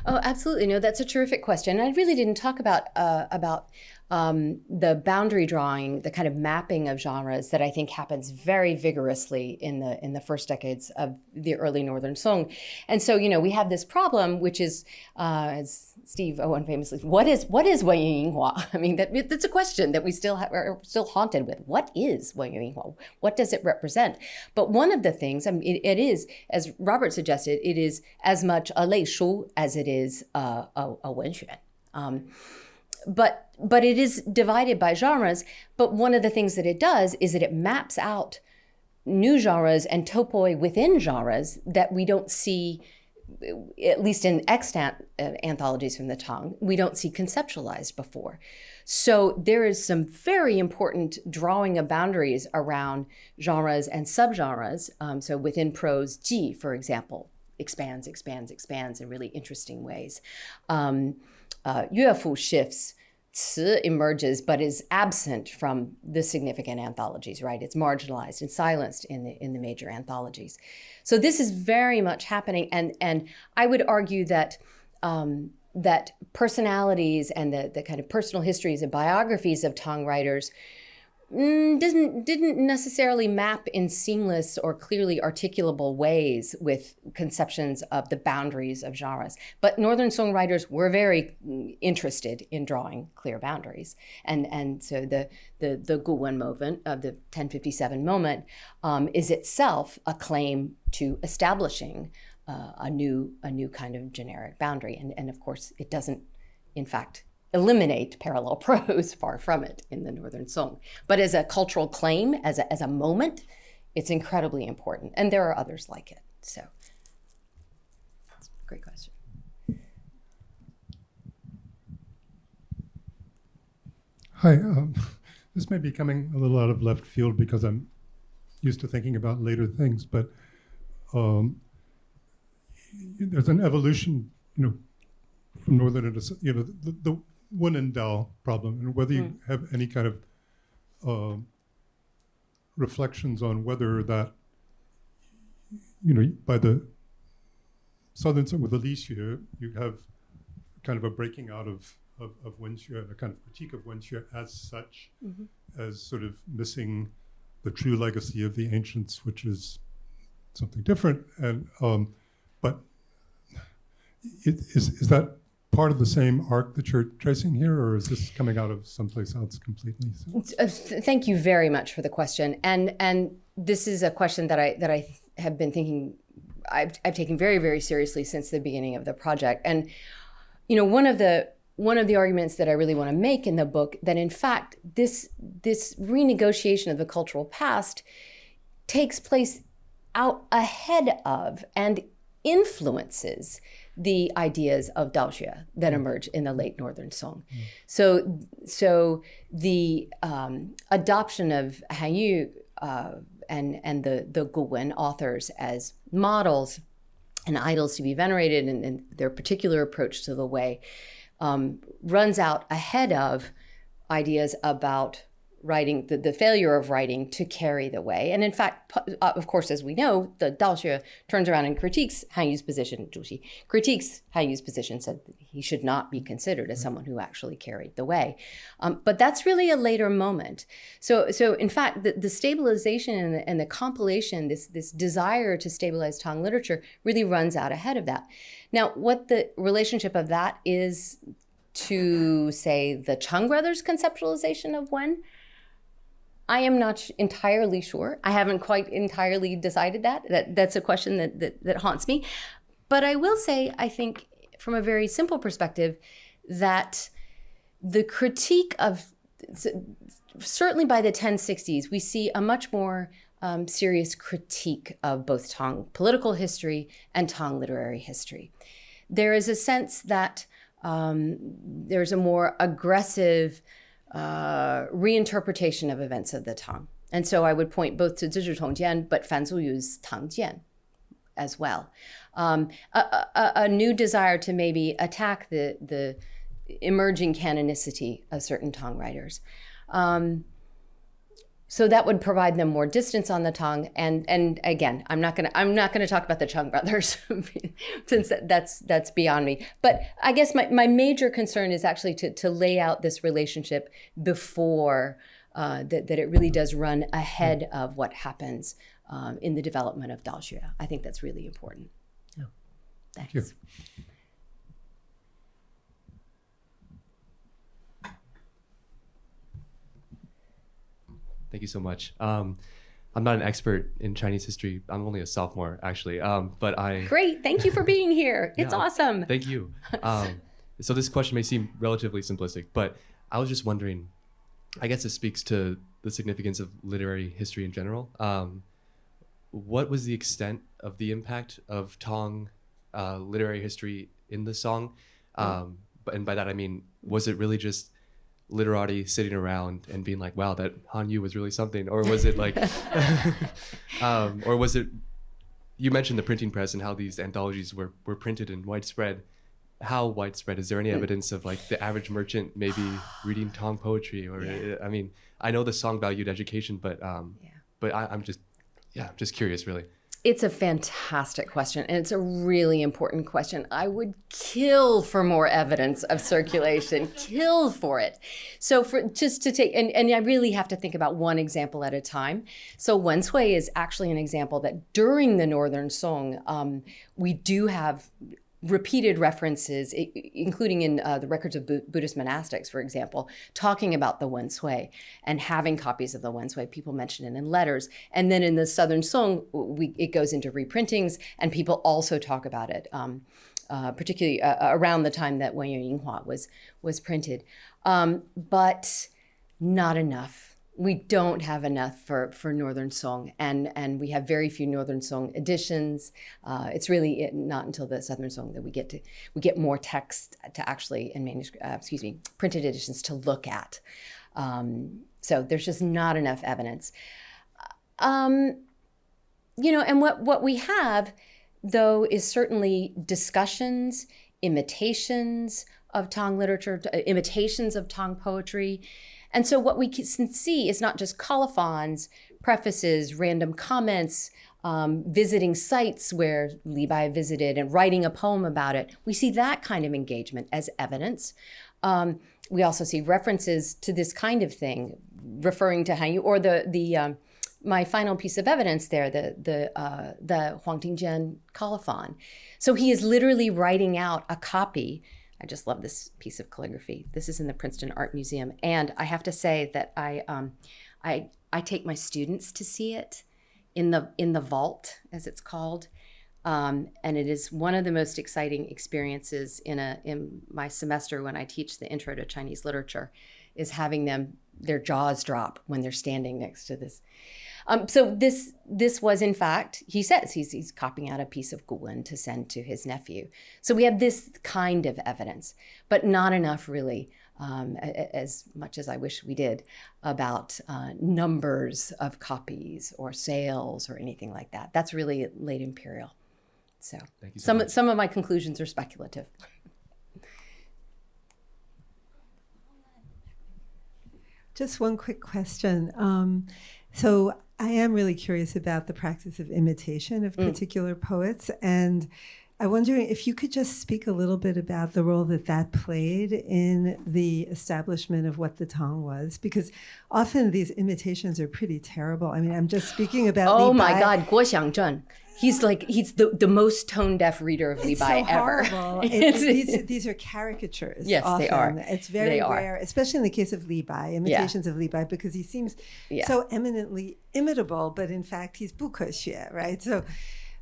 Oh, absolutely. No, that's a terrific question. I really didn't talk about uh, about um, the boundary drawing, the kind of mapping of genres that I think happens very vigorously in the in the first decades of the early Northern Song. And so, you know, we have this problem, which is, uh, as Steve Owen famously, what is what is Wen Yinghua? (laughs) I mean, that, that's a question that we still are still haunted with. What is Wen Yinghua? What does it represent? But one of the things, I mean, it, it is, as Robert suggested, it is as much a lei shu as it is uh, a, a wenxuan. Um, but but it is divided by genres. But one of the things that it does is that it maps out new genres and topoi within genres that we don't see, at least in extant uh, anthologies from the Tang, we don't see conceptualized before. So there is some very important drawing of boundaries around genres and subgenres. Um, so within prose, Ji, for example, expands, expands, expands in really interesting ways. Um, uh, shifts. Emerges but is absent from the significant anthologies, right? It's marginalized and silenced in the in the major anthologies. So this is very much happening, and and I would argue that um, that personalities and the the kind of personal histories and biographies of Tang writers mm, didn't didn't necessarily map in seamless or clearly articulable ways with conceptions of the boundaries of genres. But Northern songwriters were very mm, interested in drawing clear boundaries, and and so the the the Guwen movement of the 1057 moment um, is itself a claim to establishing uh, a new a new kind of generic boundary, and and of course it doesn't, in fact eliminate parallel (laughs) prose, far from it in the Northern Song. But as a cultural claim, as a, as a moment, it's incredibly important. And there are others like it. So, great question. Hi, um, (laughs) this may be coming a little out of left field because I'm used to thinking about later things, but um, there's an evolution, you know, from northern you know the, the Wen and problem, and whether you have any kind of um, reflections on whether that, you know, by the southern side with the Lixue, you have kind of a breaking out of of, of Wenxue, a kind of critique of Wenxue as such, as sort of missing the true legacy of the ancients, which is something different. And um, but it, is is that part of the same arc that you're tracing here, or is this coming out of someplace else completely? Uh, th- Thank you very much for the question, and and this is a question that I that I have been thinking, I've I've taken very very seriously since the beginning of the project, and you know one of the one of the arguments that I really want to make in the book that in fact this this renegotiation of the cultural past takes place out ahead of and influences the ideas of Daoxue that emerge in the late Northern Song. So, so the um, adoption of Han Yu uh, and and the the Guwen authors as models and idols to be venerated, and, and their particular approach to the way um, runs out ahead of ideas about writing, the, the failure of writing to carry the way. And in fact, uh, of course, as we know, the Daoxue turns around and critiques Han Yu's position, Zhu Xi critiques Han Yu's position, said he should not be considered as someone who actually carried the way. Um, but that's really a later moment. So, so in fact, the, the stabilization and the, and the compilation, this, this desire to stabilize Tang literature really runs out ahead of that. Now, what the relationship of that is to, say, the Cheng brothers' conceptualization of Wen, I am not entirely sure. I haven't quite entirely decided that. that that's a question that, that, that haunts me. But I will say, I think, from a very simple perspective, that the critique of certainly by the 1060s, we see a much more um, serious critique of both Tang political history and Tang literary history. There is a sense that um, there's a more aggressive uh, reinterpretation of events of the Tang. And so I would point both to Zizhi Tongjian, but Fan Zuyu's Tang Jian as well. Um, a, a, a, new desire to maybe attack the, the emerging canonicity of certain Tang writers. Um, so that would provide them more distance on the Tang. and and again i'm not going to i'm not going to talk about the Cheng brothers (laughs) since that's that's beyond me but i guess my, my major concern is actually to, to lay out this relationship before uh, that, that it really does run ahead of what happens um, in the development of Daoxue. I think that's really important. Yeah. Thanks. Thank Thank you so much. Um, I'm not an expert in Chinese history. I'm only a sophomore, actually. Um, but I. Great. Thank you for (laughs) being here. It's Yeah, awesome. Thank you. Um, so this question may seem relatively simplistic, but I was just wondering. I guess it speaks to the significance of literary history in general. Um, what was the extent of the impact of Tang uh, literary history in the song? Um, but and by that I mean, was it really just literati sitting around and being like, "Wow, that Han Yu was really something," or was it like, (laughs) (laughs) um, or was it? You mentioned the printing press and how these anthologies were were printed and widespread. How widespread? Is there any evidence of like the average merchant maybe (sighs) reading Tang poetry? Or uh, I mean, I know the song valued education, but um, Yeah. but I, I'm just yeah, just curious, really. It's a fantastic question, and it's a really important question. I would kill for more evidence of circulation, (laughs) kill for it. So, for just to take, and, and I really have to think about one example at a time. So, Wen Cui is actually an example that during the Northern Song, um, we do have repeated references, including in uh, the records of Bu- Buddhist monastics, for example, talking about the Wen Cui and having copies of the Wen Cui. People mention it in letters. And then in the Southern Song, we, it goes into reprintings, and people also talk about it, um, uh, particularly uh, around the time that Wen Yinghua was, was printed. Um, but not enough. We don't have enough for, for Northern Song, and, and we have very few Northern Song editions. Uh, it's really not until the Southern Song that we get to we get more text to actually in manuscript, uh, excuse me, printed editions to look at. Um, so there's just not enough evidence. Um, you know, and what what we have though is certainly discussions, imitations of Tang literature, imitations of Tang poetry. And so what we can see is not just colophons, prefaces, random comments, um, visiting sites where Bai visited and writing a poem about it. We see that kind of engagement as evidence. Um, we also see references to this kind of thing, referring to Han Yu, or the the um, my final piece of evidence there, the the uh, the Huang Tingjian colophon. So he is literally writing out a copy. I just love this piece of calligraphy. This is in the Princeton Art Museum, and I have to say that I um, I I take my students to see it in the in the vault, as it's called. Um, and it is one of the most exciting experiences in a in my semester when I teach the intro to Chinese literature, is having them their jaws drop when they're standing next to this. Um, so this this was in fact he says he's he's copying out a piece of Guwen to send to his nephew. So we have this kind of evidence, but not enough really. Um, a- a- as much as I wish we did about uh, numbers of copies or sales or anything like that. That's really late imperial. So, Thank you so some much. some of my conclusions are speculative. Just one quick question. Um, so I am really curious about the practice of imitation of mm. particular poets, and I'm wondering if you could just speak a little bit about the role that that played in the establishment of what the Tang was, because often these imitations are pretty terrible. I mean, I'm just speaking about. Oh Li my Bai. God, Guo Xiangzheng. He's like he's the, the most tone deaf reader of it's Li Bai so ever. (laughs) it's, these, these are caricatures. Yes, often. they are. It's very they rare, are. especially in the case of Li Bai, imitations yeah. of Li Bai, because he seems yeah. so eminently imitable, but in fact he's bukoxue, right? So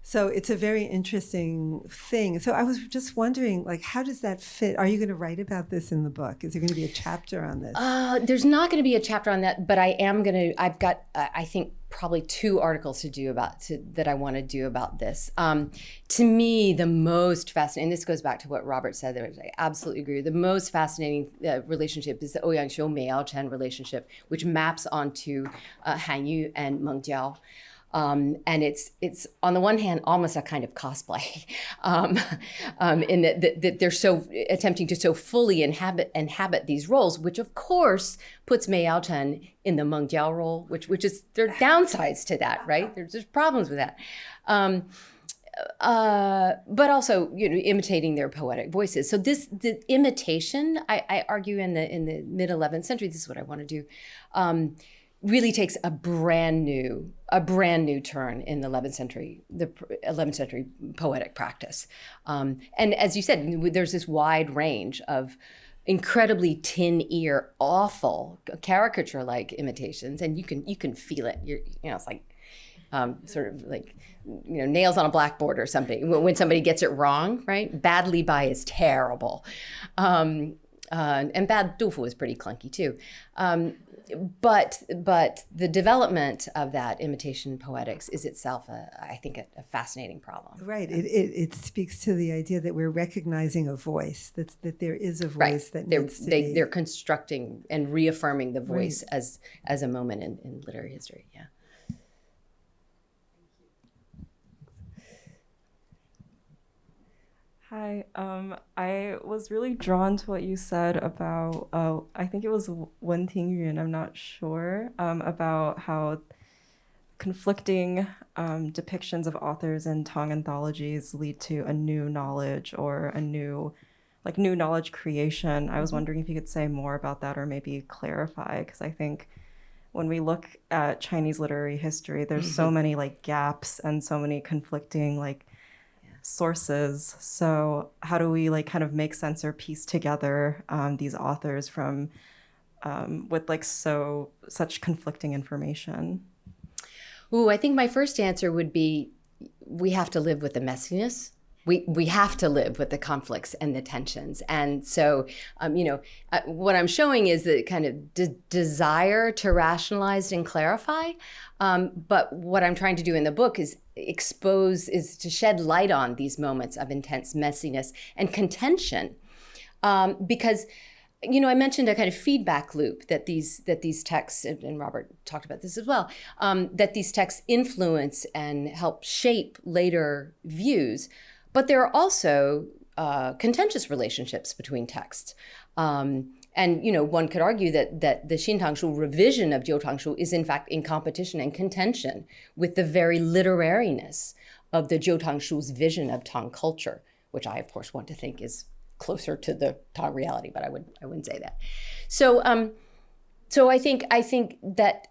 so it's a very interesting thing. So I was just wondering, like, how does that fit? Are you going to write about this in the book? Is there going to be a chapter on this? Uh, there's not going to be a chapter on that, but I am going to. I've got, uh, I think, probably two articles to do about to, that I want to do about this. Um, to me, the most fascinating. And this goes back to what Robert said. Which I absolutely agree. The most fascinating uh, relationship is the Ouyang Mei Yao Chen relationship, which maps onto uh, Han Yu and Meng Jiao. Um, and it's it's on the one hand almost a kind of cosplay, (laughs) um, um, in that, that, that, they're so attempting to so fully inhabit inhabit these roles, which of course puts Mei Yao Chen in the Meng Jiao role, which which is there are (laughs) downsides to that, right? There's, there's problems with that. Um, uh, but also, you know, imitating their poetic voices. So this, the imitation, I, I argue in the in the mid 11th century, this is what I want to do um, really takes a brand new a brand new turn in the 11th century the 11th century poetic practice. Um, and as you said there's this wide range of incredibly tin ear awful caricature like imitations and you can you can feel it. You're you know it's like um, sort of like you know nails on a blackboard or something when somebody gets it wrong right? Badly by is terrible. Um, uh, and bad Du Fu is pretty clunky too um, but but the development of that imitation poetics is itself, a, I think, a, a fascinating problem. Right. It, it, it speaks to the idea that we're recognizing a voice. That that there is a voice right. that they're, needs to they, be. They're constructing and reaffirming the voice right. as as a moment in, in literary history. Yeah. Hi. Um, I was really drawn to what you said about, uh, I think it was Wen Tingyun, I'm not sure, um, about how conflicting um, depictions of authors in Tang anthologies lead to a new knowledge or a new, like new knowledge creation. I was Mm-hmm. wondering if you could say more about that or maybe clarify, because I think when we look at Chinese literary history, there's so Mhm. many like gaps and so many conflicting like sources. So how do we like kind of make sense or piece together um, these authors from um, with like so such conflicting information? Ooh, I think my first answer would be we have to live with the messiness. We, we have to live with the conflicts and the tensions. And so, um, you know, uh, what I'm showing is the kind of de- desire to rationalize and clarify. Um, but what I'm trying to do in the book is expose, is to shed light on these moments of intense messiness and contention. Um, because you know, I mentioned a kind of feedback loop that these that these texts, and Robert talked about this as well, um, that these texts influence and help shape later views. But there are also uh, contentious relationships between texts. Um, and you know, one could argue that that the Xintangshu revision of Jiutangshu is in fact in competition and contention with the very literariness of the Jiutangshu's vision of Tang culture, which I of course want to think is closer to the Tang reality, but I would I wouldn't say that. So um, so I think I think that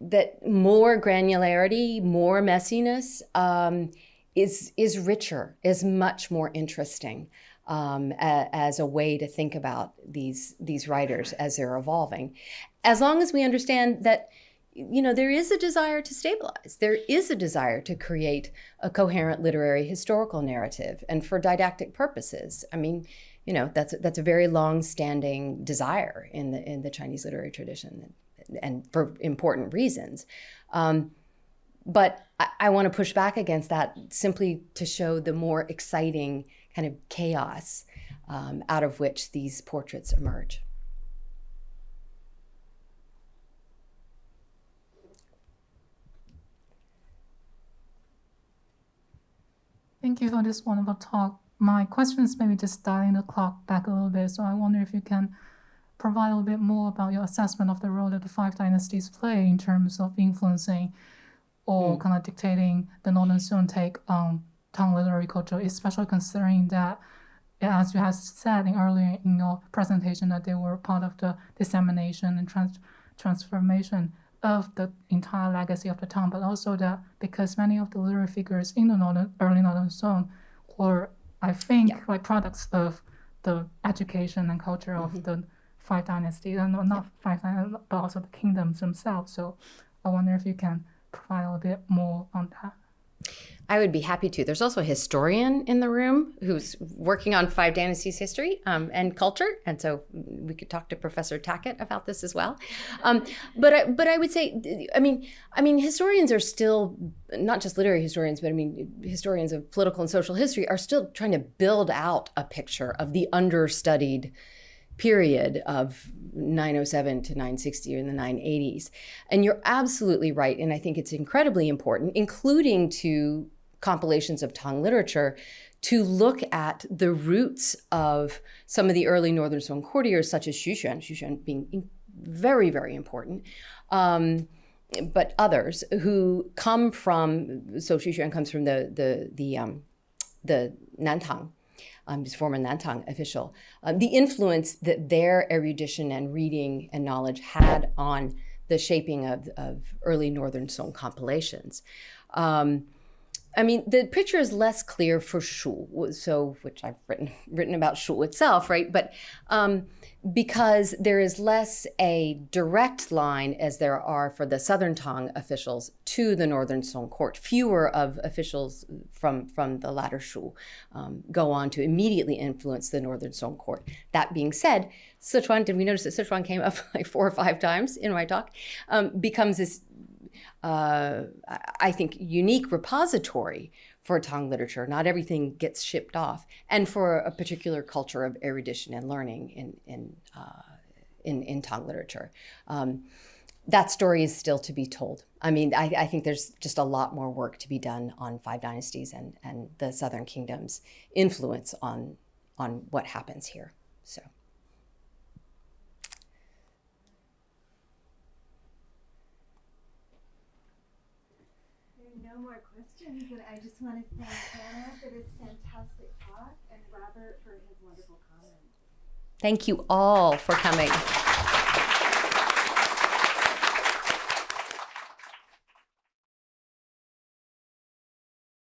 that more granularity, more messiness um, is is richer, is much more interesting um, a, as a way to think about these these writers as they're evolving. As long as we understand that you know there is a desire to stabilize. There is a desire to create a coherent literary historical narrative and for didactic purposes. I mean you know that's that's a very long standing desire in the in the chinese literary tradition and for important reasons. Um, but I, I want to push back against that simply to show the more exciting kind of chaos um, out of which these portraits emerge Thank you for this wonderful talk. My question is maybe just dialing the clock back a little bit. So I wonder if you can provide a little bit more about your assessment of the role that the five dynasties play in terms of influencing or Mm. kind of dictating the Northern Song take on Tang literary culture, especially considering that, as you have said in earlier in your presentation, that they were part of the dissemination and trans- transformation of the entire legacy of the Tang, but also that because many of the literary figures in the northern, early Northern Song were, I think, like products of the education and culture of mm-hmm. the five dynasties, and not five dynasties, but also the kingdoms themselves. So I wonder if you can provide a bit more on that. I would be happy to. There's also a historian in the room who's working on Five Dynasties history um, and culture, and so we could talk to Professor Tackett about this as well. Um, but I, but I would say, I mean, I mean, historians are still not just literary historians, but I mean, historians of political and social history are still trying to build out a picture of the understudied period of 907 to 960 or in the 980s. And you're absolutely right. And I think it's incredibly important, including to compilations of Tang literature, to look at the roots of some of the early Northern Song courtiers, such as Xu Xuan being very, very important. Um, but others who come from so Xuan comes from the the the um, the Nantang um, his former Nantang official, um, the influence that their erudition and reading and knowledge had on the shaping of, of early Northern Song compilations. Um, I mean, the picture is less clear for Shu, so which I've written written about Shu itself, right? But um, because there is less a direct line as there are for the Southern Tang officials to the Northern Song court. Fewer of officials from, from the latter Shu um, go on to immediately influence the Northern Song court. That being said, Sichuan, did we notice that Sichuan came up (laughs) like four or five times in my talk, um, becomes this, uh, I think, unique repository for Tang literature. Not everything gets shipped off, and for a particular culture of erudition and learning in in uh, in, in Tang literature. Um, that story is still to be told. I mean, I, I, think there's just a lot more work to be done on Five Dynasties and, and the Southern Kingdom's influence on on what happens here. So. More questions, and I just want to thank Anna for this fantastic talk and Robert for his wonderful comments. Thank you all for coming.